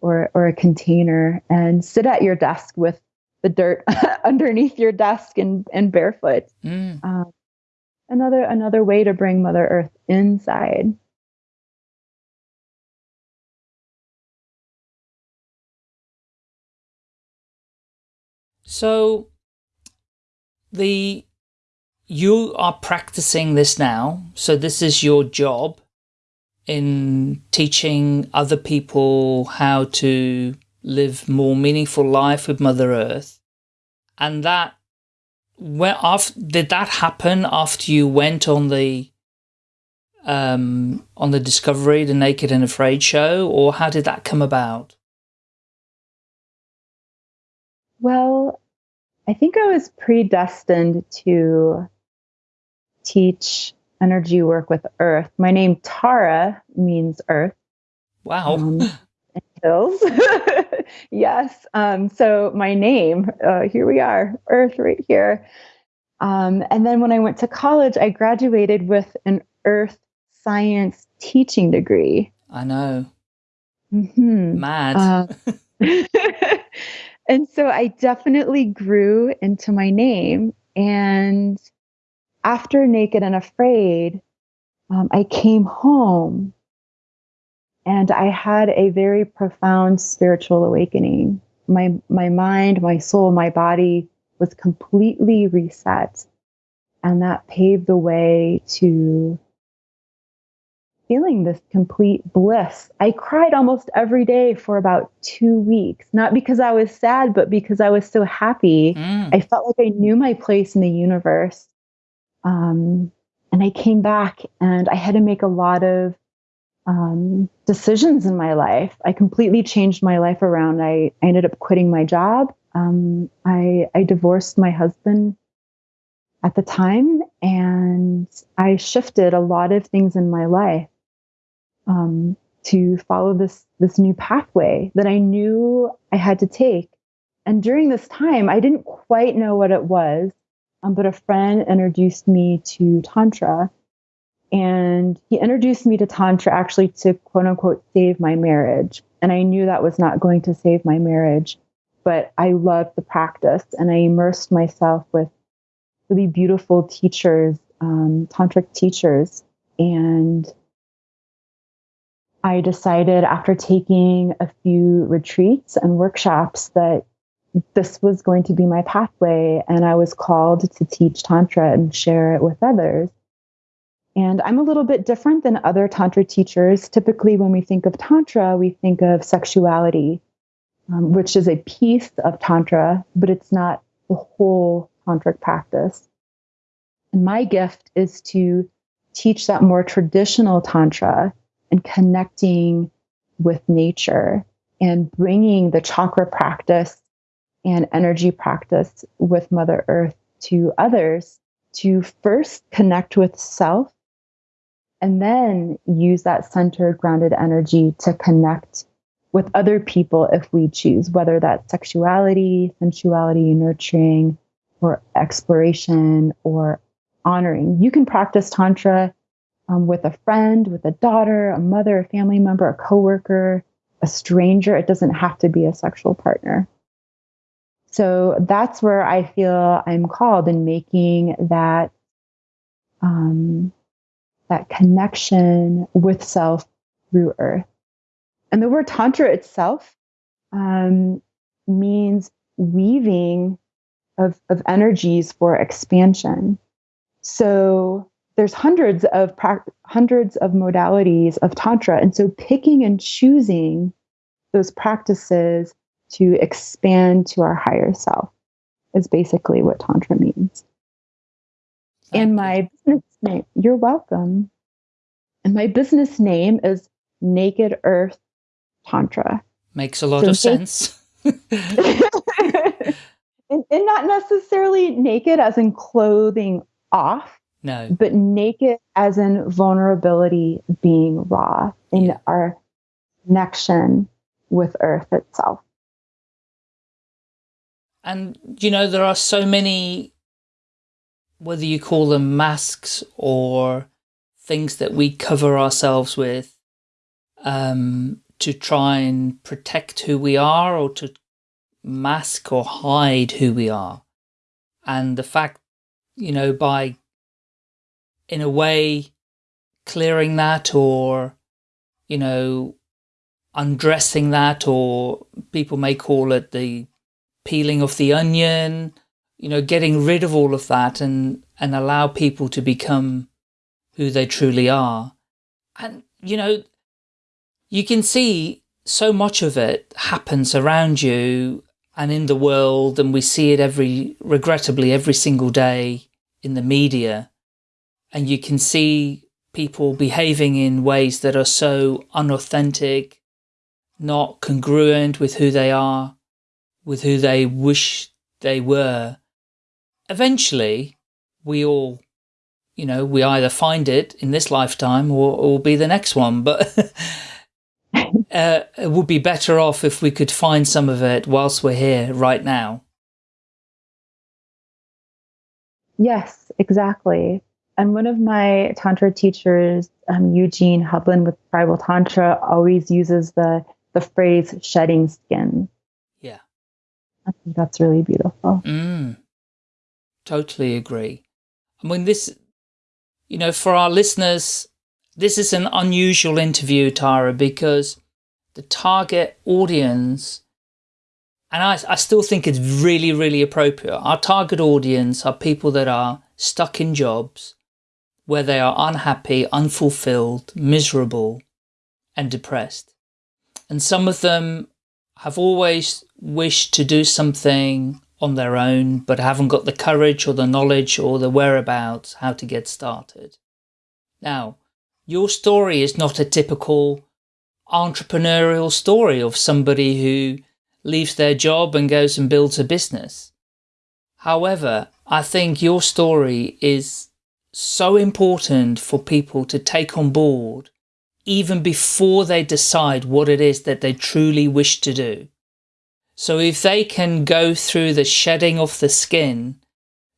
or or a container and sit at your desk with the dirt underneath your desk and and barefoot. Mm. Um, another another way to bring Mother Earth inside. So the you are practicing this now. So this is your job in teaching other people how to live more meaningful life with Mother Earth. And that, where after, did that happen after you went on the um, on the Discovery, the Naked and Afraid show, or how did that come about? Well, I think I was predestined to teach energy work with Earth. My name Tara means Earth. Wow. Um, hills. yes. Um, so my name, uh, here we are, Earth right here. Um, and then when I went to college, I graduated with an Earth science teaching degree. I know. Mm-hmm. Mad. Uh, and so I definitely grew into my name. And after Naked and Afraid, um, I came home and I had a very profound spiritual awakening. My, my mind, my soul, my body was completely reset. And that paved the way to feeling this complete bliss. I cried almost every day for about two weeks, not because I was sad, but because I was so happy. Mm. I felt like I knew my place in the universe. Um, and I came back and I had to make a lot of um, decisions in my life. I completely changed my life around. I, I ended up quitting my job. Um, I, I divorced my husband at the time, and I shifted a lot of things in my life um, to follow this this new pathway that I knew I had to take. And during this time, I didn't quite know what it was, um, but a friend introduced me to Tantra and he introduced me to Tantra actually to quote unquote save my marriage. And I knew that was not going to save my marriage, but I loved the practice and I immersed myself with really beautiful teachers, um, tantric teachers. And I decided after taking a few retreats and workshops that this was going to be my pathway. And I was called to teach Tantra and share it with others. And I'm a little bit different than other Tantra teachers. Typically, when we think of Tantra, we think of sexuality, um, which is a piece of Tantra, but it's not the whole Tantric practice. And my gift is to teach that more traditional Tantra and connecting with nature and bringing the chakra practice and energy practice with Mother Earth to others to first connect with self and then use that centered, grounded energy to connect with other people if we choose, whether that's sexuality, sensuality, nurturing, or exploration, or honoring. You can practice Tantra um, with a friend, with a daughter, a mother, a family member, a coworker, a stranger. It doesn't have to be a sexual partner. So that's where I feel I'm called in making that um, that connection with self through earth. And the word tantra itself um, means weaving of, of energies for expansion. So there's hundreds of hundreds of modalities of tantra, and so picking and choosing those practices to expand to our higher self, is basically what Tantra means. And my business name, you're welcome. And my business name is Naked Earth Tantra. Makes a lot So of sense. and, and not necessarily naked as in clothing off, no. but naked as in vulnerability being raw in Yeah. our connection with earth itself. And, you know, there are so many, whether you call them masks or things that we cover ourselves with um, to try and protect who we are or to mask or hide who we are. And the fact, you know, by, in a way, clearing that or, you know, undressing that or people may call it the peeling of the onion, you know, getting rid of all of that and, and allow people to become who they truly are. And, you know, you can see so much of it happens around you and in the world, and we see it every, regrettably, every single day in the media. And you can see people behaving in ways that are so unauthentic, not congruent with who they are with who they wish they were, eventually we all, you know, we either find it in this lifetime or, or be the next one. But uh, it would be better off if we could find some of it whilst we're here right now. Yes, exactly. And one of my Tantra teachers, um, Eugene Hublin with Tribal Tantra, always uses the, the phrase shedding skin. Yeah. I think that's really beautiful. Mm, totally agree. I mean, this, you know, for our listeners, this is an unusual interview, Tara, because the target audience, and I, I still think it's really, really appropriate. Our target audience are people that are stuck in jobs where they are unhappy, unfulfilled, miserable, and depressed. And some of them have always wished to do something on their own, but haven't got the courage or the knowledge or the whereabouts how to get started. Now, your story is not a typical entrepreneurial story of somebody who leaves their job and goes and builds a business. However, I think your story is so important for people to take on board even before they decide what it is that they truly wish to do. So if they can go through the shedding of the skin,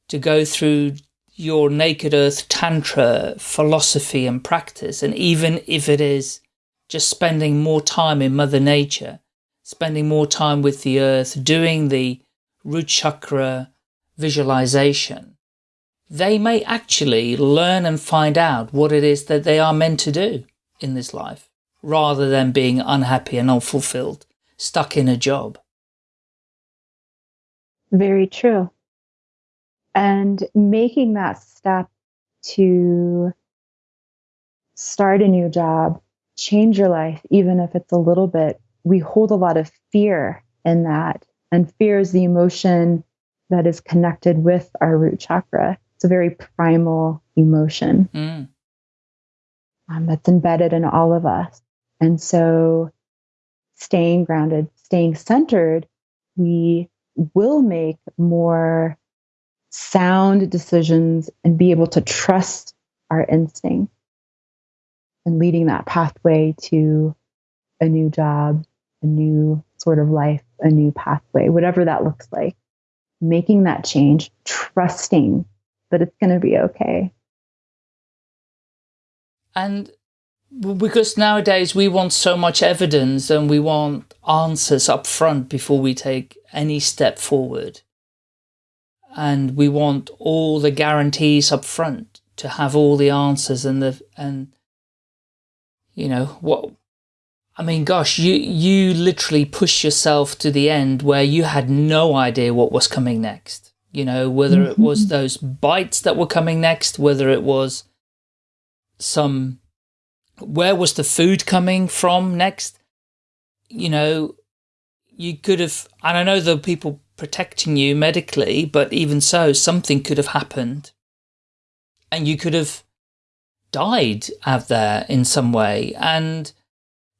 to go through your Naked Earth Tantra philosophy and practice, and even if it is just spending more time in Mother Nature, spending more time with the earth, doing the root chakra visualization, they may actually learn and find out what it is that they are meant to do in this life, rather than being unhappy and unfulfilled, stuck in a job. Very true. And making that step to start a new job, change your life, even if it's a little bit, we hold a lot of fear in that. And fear is the emotion that is connected with our root chakra. It's a very primal emotion Mm. um, that's embedded in all of us. And so, staying grounded, staying centered, we will make more sound decisions and be able to trust our instinct and leading that pathway to a new job, a new sort of life, a new pathway, whatever that looks like. Making that change, trusting that it's going to be okay. And because nowadays we want so much evidence and we want answers up front before we take any step forward. And we want all the guarantees up front to have all the answers and the, and, you know, what, I mean, gosh, you, you literally push yourself to the end where you had no idea what was coming next. You know, whether it was mm-hmm. those bites that were coming next, whether it was some where was the food coming from next? You know, you could have, and I know there were people protecting you medically, but even so, something could have happened and you could have died out there in some way. And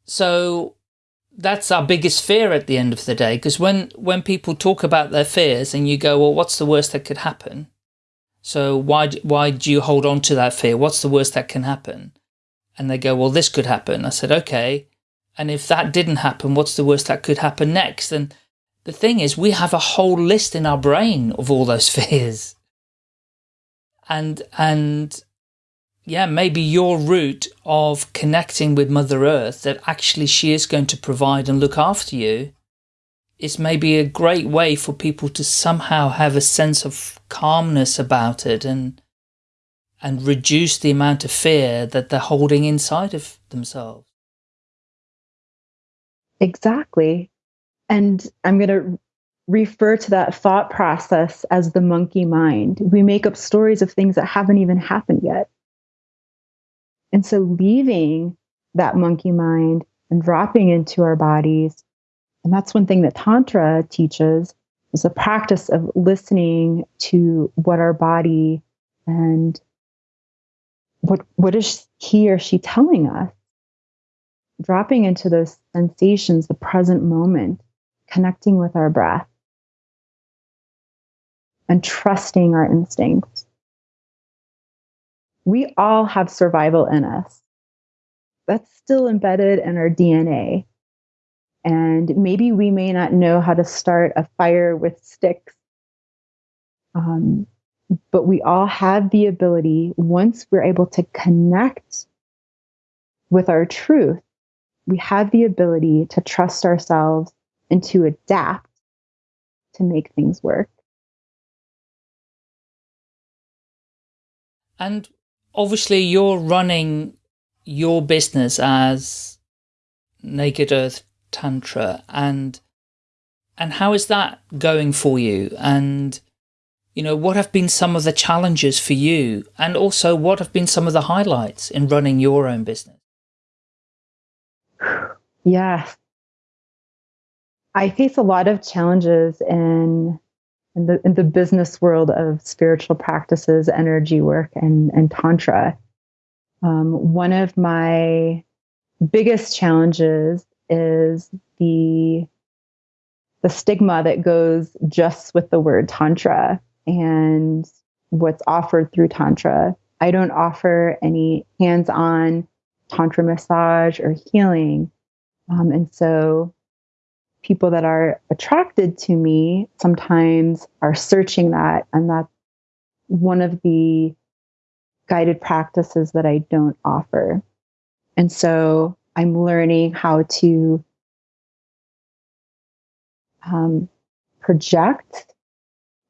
so that's our biggest fear at the end of the day. Because when, when people talk about their fears and you go, well, what's the worst that could happen? So why, why do you hold on to that fear? What's the worst that can happen? And they go, well, this could happen. I said, okay. And if that didn't happen, what's the worst that could happen next? And the thing is, we have a whole list in our brain of all those fears. And, and yeah, maybe your route of connecting with Mother Earth, that actually she is going to provide and look after you, is maybe a great way for people to somehow have a sense of calmness about it and and reduce the amount of fear that they're holding inside of themselves. Exactly. And I'm going to refer to that thought process as the monkey mind. We make up stories of things that haven't even happened yet. And so leaving that monkey mind and dropping into our bodies, and that's one thing that Tantra teaches is the practice of listening to what our body and what what is he or she telling us dropping into those sensations, the present moment, connecting with our breath, and trusting our instincts. We all have survival in us. That's still embedded in our DNA. And maybe we may not know how to start a fire with sticks. Um, but we all have the ability, once we're able to connect with our truth, we have the ability to trust ourselves and to adapt to make things work. And obviously, you're running your business as Naked Earth Tantra, and and how is that going for you? And you know, what have been some of the challenges for you, and also what have been some of the highlights in running your own business? Yes. I face a lot of challenges in in the in the business world of spiritual practices, energy work, and and tantra. Um, one of my biggest challenges is the the stigma that goes just with the word tantra and what's offered through tantra. I don't offer any hands-on tantra massage or healing. Um, and so people that are attracted to me sometimes are searching that. And that's one of the guided practices that I don't offer. And so I'm learning how to um, project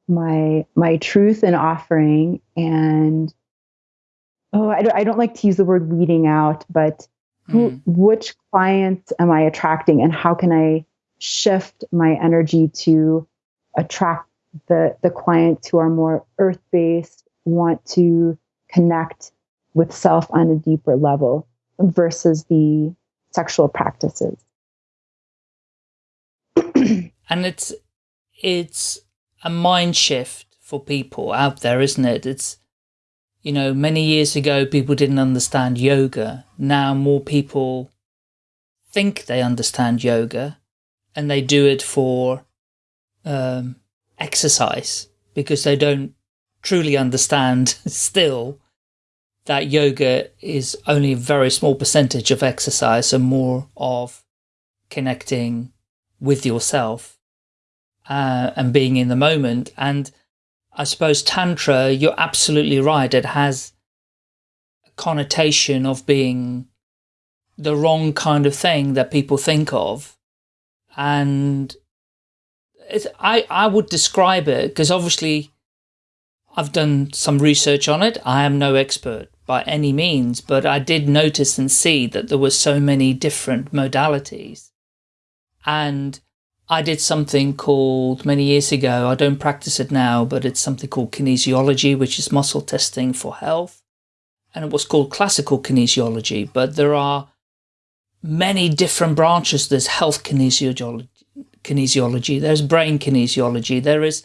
my my truth and offering and oh I don't, I don't like to use the word weeding out but who, mm. which clients am I attracting and how can I shift my energy to attract the, the clients who are more earth based, want to connect with self on a deeper level versus the sexual practices. and it's, it's a mind shift for people out there, isn't it? It's, you know, many years ago, people didn't understand yoga. Now more people think they understand yoga and they do it for um, exercise because they don't truly understand still that yoga is only a very small percentage of exercise and more of connecting with yourself uh, and being in the moment. And I suppose Tantra, you're absolutely right. It has a connotation of being the wrong kind of thing that people think of. And I, I would describe it because obviously I've done some research on it. I am no expert by any means, but I did notice and see that there were so many different modalities. And I did something called many years ago. I don't practice it now, but it's something called kinesiology, which is muscle testing for health. And it was called classical kinesiology, but there are many different branches. There's health kinesiology, kinesiology, there's brain kinesiology, there is,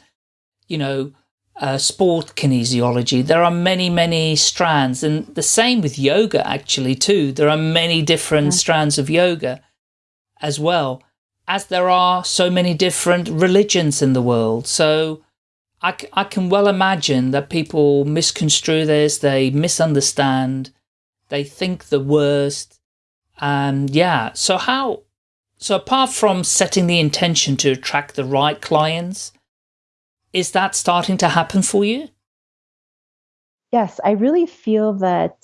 you know, uh, sport kinesiology. There are many, many strands, and the same with yoga actually too. There are many different yeah. strands of yoga as well, as there are so many different religions in the world. So I, I can well imagine that people misconstrue this, they misunderstand, they think the worst. And yeah, so how, so apart from setting the intention to attract the right clients, is that starting to happen for you? Yes, I really feel that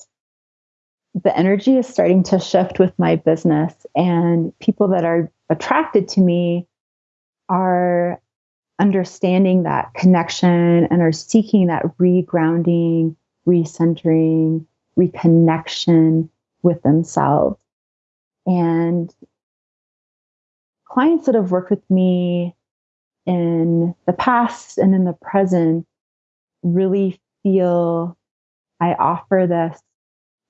the energy is starting to shift with my business and people that are attracted to me are understanding that connection and are seeking that regrounding, recentering, reconnection with themselves. And clients that have worked with me in the past and in the present really feel I offer this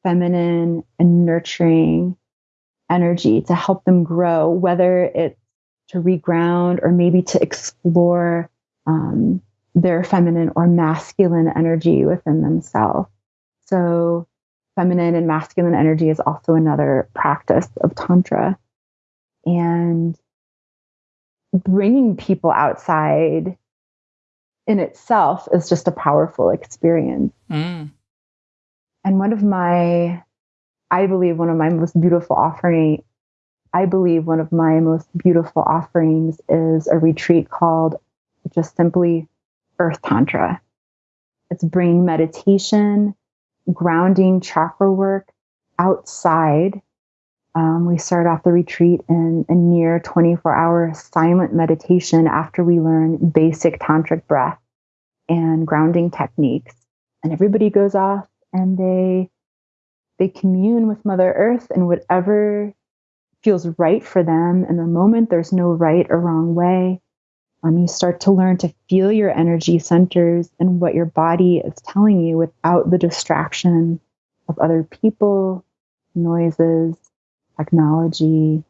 feminine and nurturing energy to help them grow, whether it's to reground or maybe to explore um, their feminine or masculine energy within themselves. So, feminine and masculine energy is also another practice of Tantra. And bringing people outside in itself is just a powerful experience. Mm. And one of my, I believe, one of my most beautiful offering, I believe one of my most beautiful offerings is a retreat called just simply Earth Tantra. It's bringing meditation, grounding chakra work outside um, we start off the retreat in a near 24 hour silent meditation after we learn basic tantric breath and grounding techniques. And everybody goes off and they they commune with Mother Earth and whatever feels right for them in the moment. There's no right or wrong way. Um, you start to learn to feel your energy centers and what your body is telling you without the distraction of other people, noises, technology,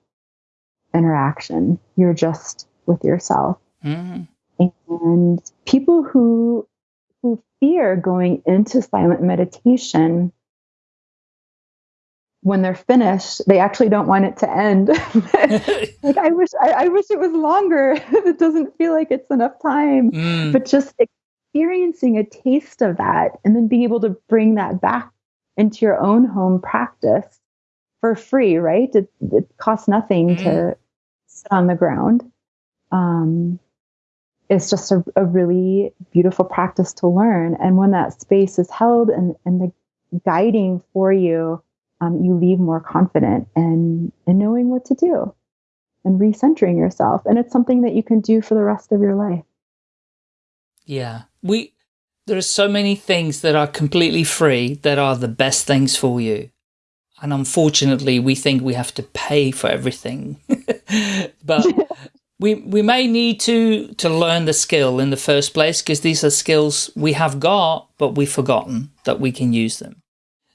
interaction. You're just with yourself. Mm. And people who who fear going into silent meditation when they're finished, they actually don't want it to end. like I wish I, I, wish it was longer. it doesn't feel like it's enough time. Mm. But just experiencing a taste of that and then being able to bring that back into your own home practice for free, right? It, it costs nothing mm-hmm. to sit on the ground. Um, it's just a, a, really beautiful practice to learn. And when that space is held and, and the guiding for you, um, you leave more confident and, and knowing what to do and recentering yourself. And it's something that you can do for the rest of your life. Yeah. We, there are so many things that are completely free that are the best things for you. And unfortunately, we think we have to pay for everything. but we, we may need to, to learn the skill in the first place because these are skills we have got, but we've forgotten that we can use them.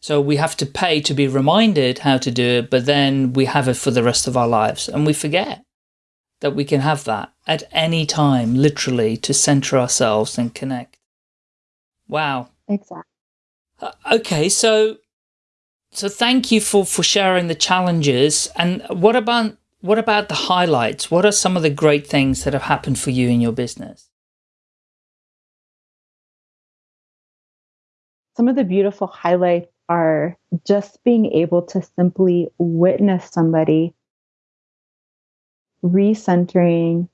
So we have to pay to be reminded how to do it, but then we have it for the rest of our lives and we forget that we can have that at any time, literally, to center ourselves and connect. Wow. Exactly. Uh, okay, so so thank you for, for sharing the challenges. And what about what about the highlights? What are some of the great things that have happened for you in your business? Some of the beautiful highlights are just being able to simply witness somebody recentering,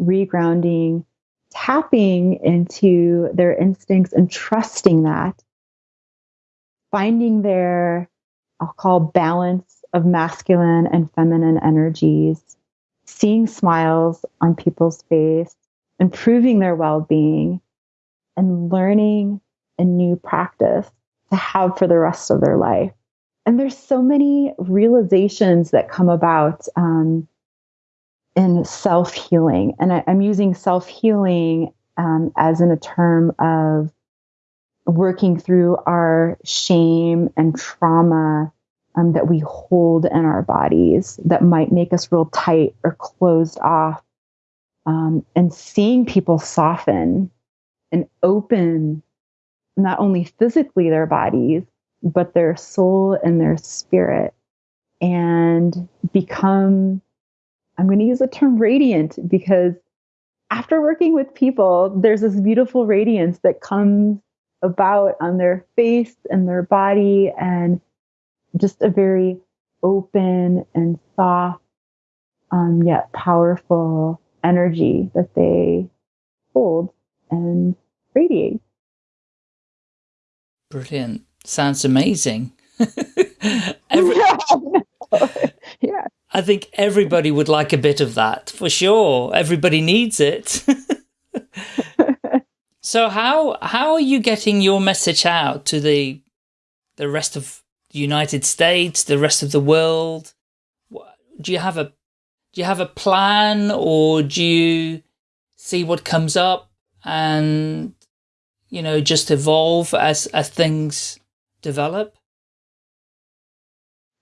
regrounding, tapping into their instincts and trusting that, finding their I'll call balance of masculine and feminine energies, seeing smiles on people's face, improving their well being, and learning a new practice to have for the rest of their life. And there's so many realizations that come about um, in self healing. And I, am using self healing um, as in a term of working through our shame and trauma um, that we hold in our bodies that might make us real tight or closed off um, and seeing people soften and open not only physically their bodies, but their soul and their spirit and become, I'm going to use the term radiant because after working with people, there's this beautiful radiance that comes about on their face and their body and just a very open and soft, um, yet powerful energy that they hold and radiate. Brilliant. Sounds amazing. Every, yeah. I think everybody would like a bit of that for sure. Everybody needs it. so how how are you getting your message out to the the rest of the United States, the rest of the world? Do you have a do you have a plan or do you see what comes up and you know just evolve as as things develop?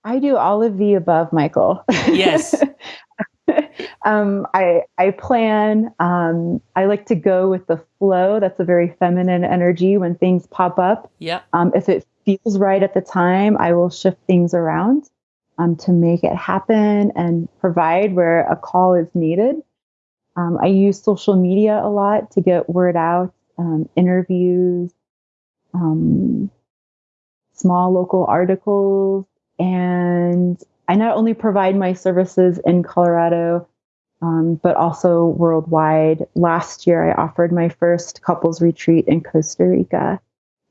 I do all of the above, Michael. Yes. um, I I plan. Um, I like to go with the flow. That's a very feminine energy when things pop up. Yeah. Um, if it feels right at the time, I will shift things around um, to make it happen and provide where a call is needed. Um, I use social media a lot to get word out, um, interviews, um, small local articles, and I not only provide my services in Colorado, um, but also worldwide. Last year, I offered my first couples retreat in Costa Rica.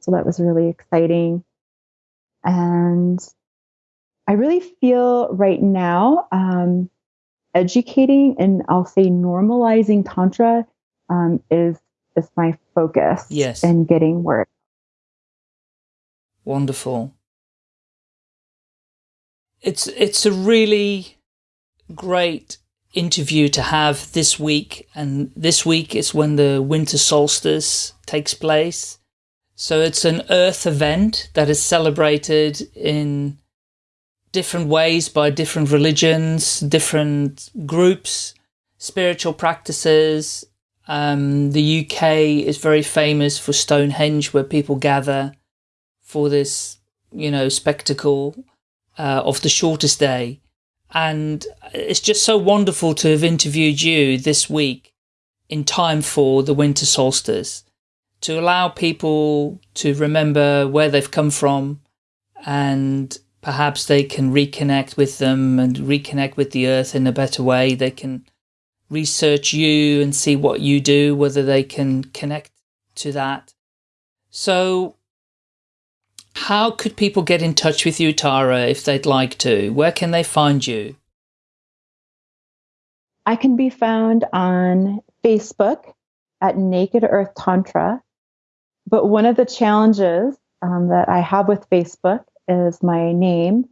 So that was really exciting. And I really feel right now um, educating and I'll say normalizing Tantra um, is is my focus yes. and getting work. Wonderful. It's it's a really great interview to have this week and this week is when the winter solstice takes place. So it's an earth event that is celebrated in different ways by different religions, different groups, spiritual practices. Um, the UK is very famous for Stonehenge, where people gather for this, you know, spectacle uh, of the shortest day. And it's just so wonderful to have interviewed you this week in time for the winter solstice to allow people to remember where they've come from and perhaps they can reconnect with them and reconnect with the earth in a better way. They can research you and see what you do, whether they can connect to that. So how could people get in touch with you, Tara, if they'd like to? Where can they find you? I can be found on Facebook at Naked Earth Tantra. But one of the challenges um, that I have with Facebook is my name.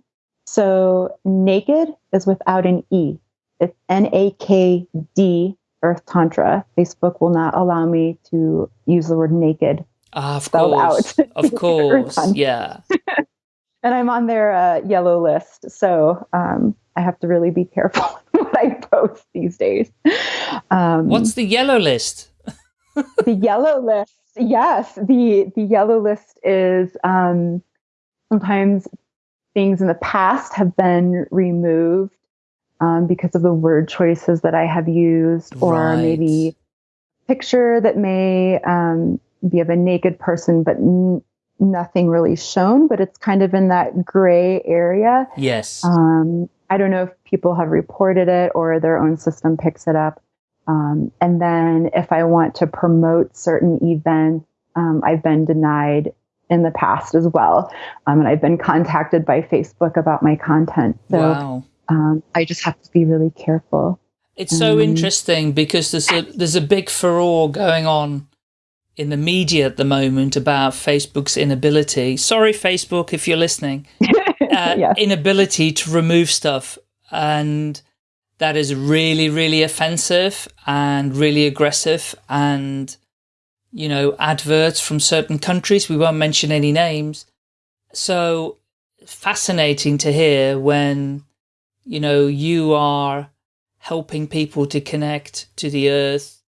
So naked is without an E. It's N A K D Earth Tantra. Facebook will not allow me to use the word naked. Uh, of course. Out. Of course. yeah. and I'm on their uh, yellow list. So um, I have to really be careful what I post these days. Um, What's the yellow list? the yellow list. Yes. The, the yellow list is um, sometimes things in the past have been removed um, because of the word choices that I have used, or right. maybe picture that may um, be of a naked person, but n- nothing really shown, but it's kind of in that gray area. Yes. Um, I don't know if people have reported it or their own system picks it up. Um, and then if I want to promote certain events, um, I've been denied in the past as well. Um, and I've been contacted by Facebook about my content. So wow. Um, I just have to be really careful. It's so um, interesting because there's a there's a big furore going on in the media at the moment about Facebook's inability. Sorry, Facebook, if you're listening, uh, yes. inability to remove stuff, and that is really really offensive and really aggressive and you know, adverts from certain countries. We won't mention any names. So fascinating to hear when, you know, you are helping people to connect to the earth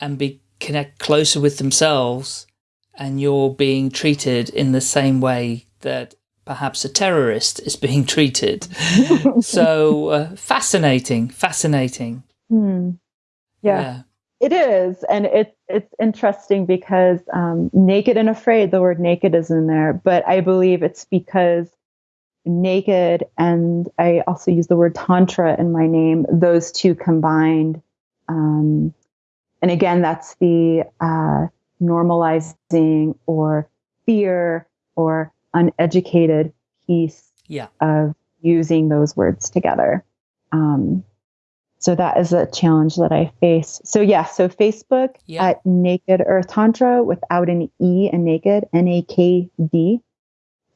and be connect closer with themselves and you're being treated in the same way that perhaps a terrorist is being treated. so uh, fascinating, fascinating. Hmm. Yeah, yeah, it is. And it, it's interesting because um, naked and afraid, the word naked is in there, but I believe it's because naked and I also use the word tantra in my name, those two combined. Um, and again, that's the uh, normalizing or fear or uneducated piece yeah. of using those words together. Um, so that is a challenge that I face. So yeah, so Facebook yeah. at Naked Earth Tantra without an E and naked, N A K D.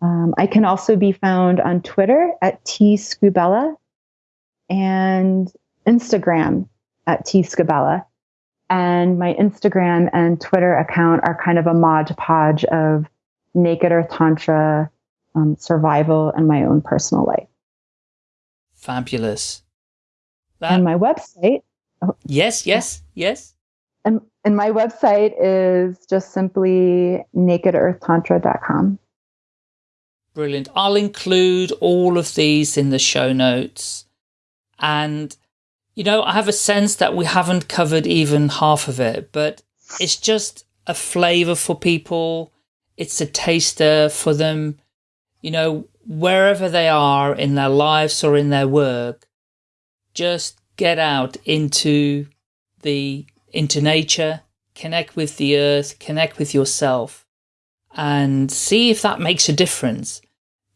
Um, I can also be found on Twitter at T Scubella and Instagram at T Scubella. And my Instagram and Twitter account are kind of a mod podge of naked earth tantra, um, survival, and my own personal life. Fabulous. That... And my website. Oh, yes, yes, yes. And, and my website is just simply nakedearthtantra.com. Brilliant. I'll include all of these in the show notes. And, you know, I have a sense that we haven't covered even half of it, but it's just a flavor for people it's a taster for them, you know, wherever they are in their lives or in their work, just get out into the, into nature, connect with the earth, connect with yourself and see if that makes a difference.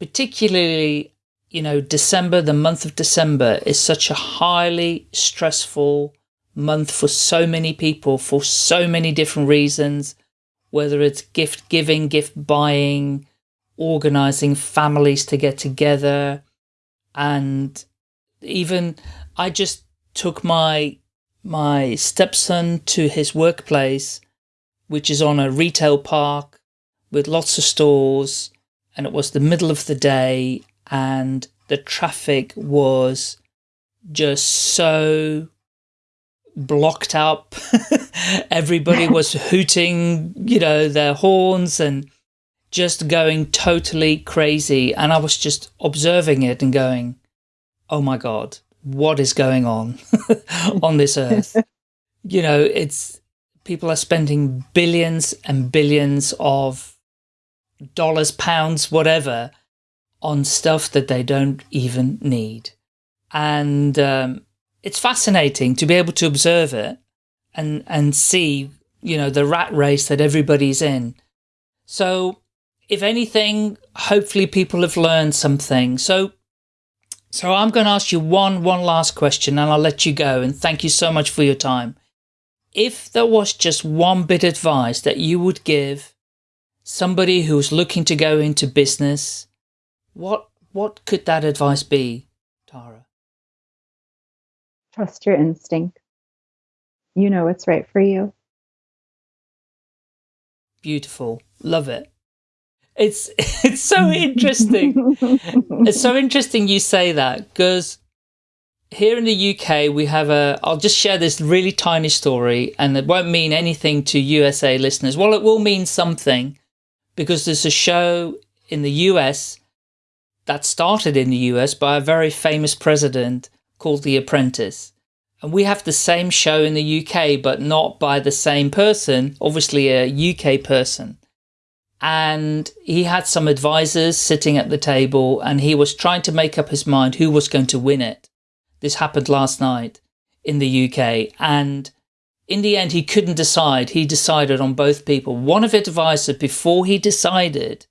Particularly, you know, December, the month of December is such a highly stressful month for so many people for so many different reasons whether it's gift giving, gift buying, organizing families to get together. And even I just took my, my stepson to his workplace, which is on a retail park with lots of stores. And it was the middle of the day and the traffic was just so blocked up. Everybody was hooting, you know, their horns and just going totally crazy. And I was just observing it and going, oh my God, what is going on on this earth? you know, it's people are spending billions and billions of dollars, pounds, whatever on stuff that they don't even need. And um, it's fascinating to be able to observe it and, and see, you know, the rat race that everybody's in. So if anything, hopefully people have learned something. So, so I'm going to ask you one, one last question and I'll let you go. And thank you so much for your time. If there was just one bit of advice that you would give somebody who's looking to go into business, what, what could that advice be, Tara? Trust your instinct. You know what's right for you. Beautiful. Love it. It's it's so interesting. it's so interesting you say that because here in the UK we have a I'll just share this really tiny story and it won't mean anything to USA listeners. Well, it will mean something because there's a show in the US that started in the US by a very famous president called The Apprentice. And we have the same show in the UK, but not by the same person, obviously a UK person. And he had some advisors sitting at the table and he was trying to make up his mind who was going to win it. This happened last night in the UK. And in the end, he couldn't decide. He decided on both people. One of his advisors, before he decided,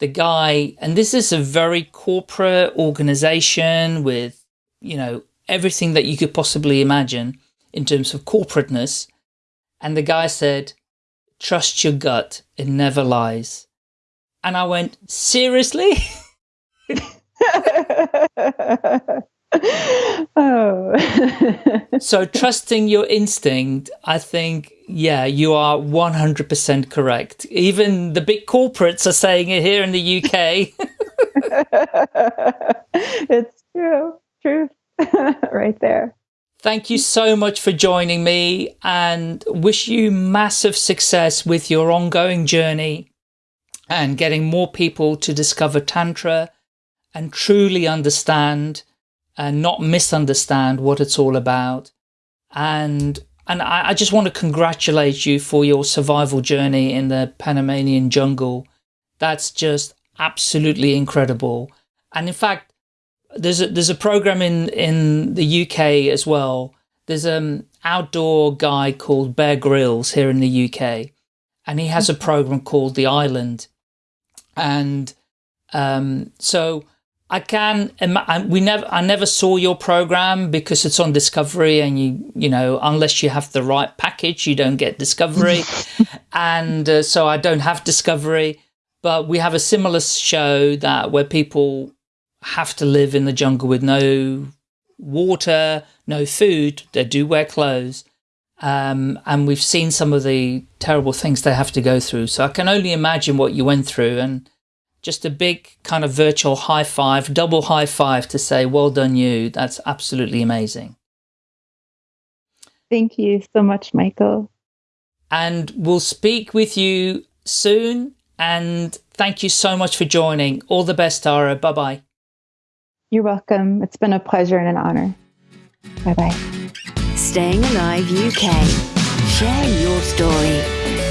the guy, and this is a very corporate organization with you know, everything that you could possibly imagine in terms of corporateness. And the guy said, trust your gut, it never lies. And I went, seriously? oh. so trusting your instinct, I think, yeah, you are 100% correct. Even the big corporates are saying it here in the UK. it's true truth right there. Thank you so much for joining me and wish you massive success with your ongoing journey and getting more people to discover Tantra and truly understand and not misunderstand what it's all about. And and I, I just want to congratulate you for your survival journey in the Panamanian jungle. That's just absolutely incredible. And in fact, there's a, there's a program in, in the UK as well. There's an outdoor guy called Bear Grylls here in the UK, and he has a program called The Island. And um, so I can, we never, I never saw your program because it's on Discovery and you, you know, unless you have the right package, you don't get Discovery. and uh, so I don't have Discovery, but we have a similar show that where people have to live in the jungle with no water, no food. They do wear clothes. Um, and we've seen some of the terrible things they have to go through. So I can only imagine what you went through and just a big kind of virtual high five, double high five to say, well done you. That's absolutely amazing. Thank you so much, Michael. And we'll speak with you soon. And thank you so much for joining. All the best, Tara. Bye-bye. You're welcome. It's been a pleasure and an honor. Bye-bye. Staying Alive UK. Share your story.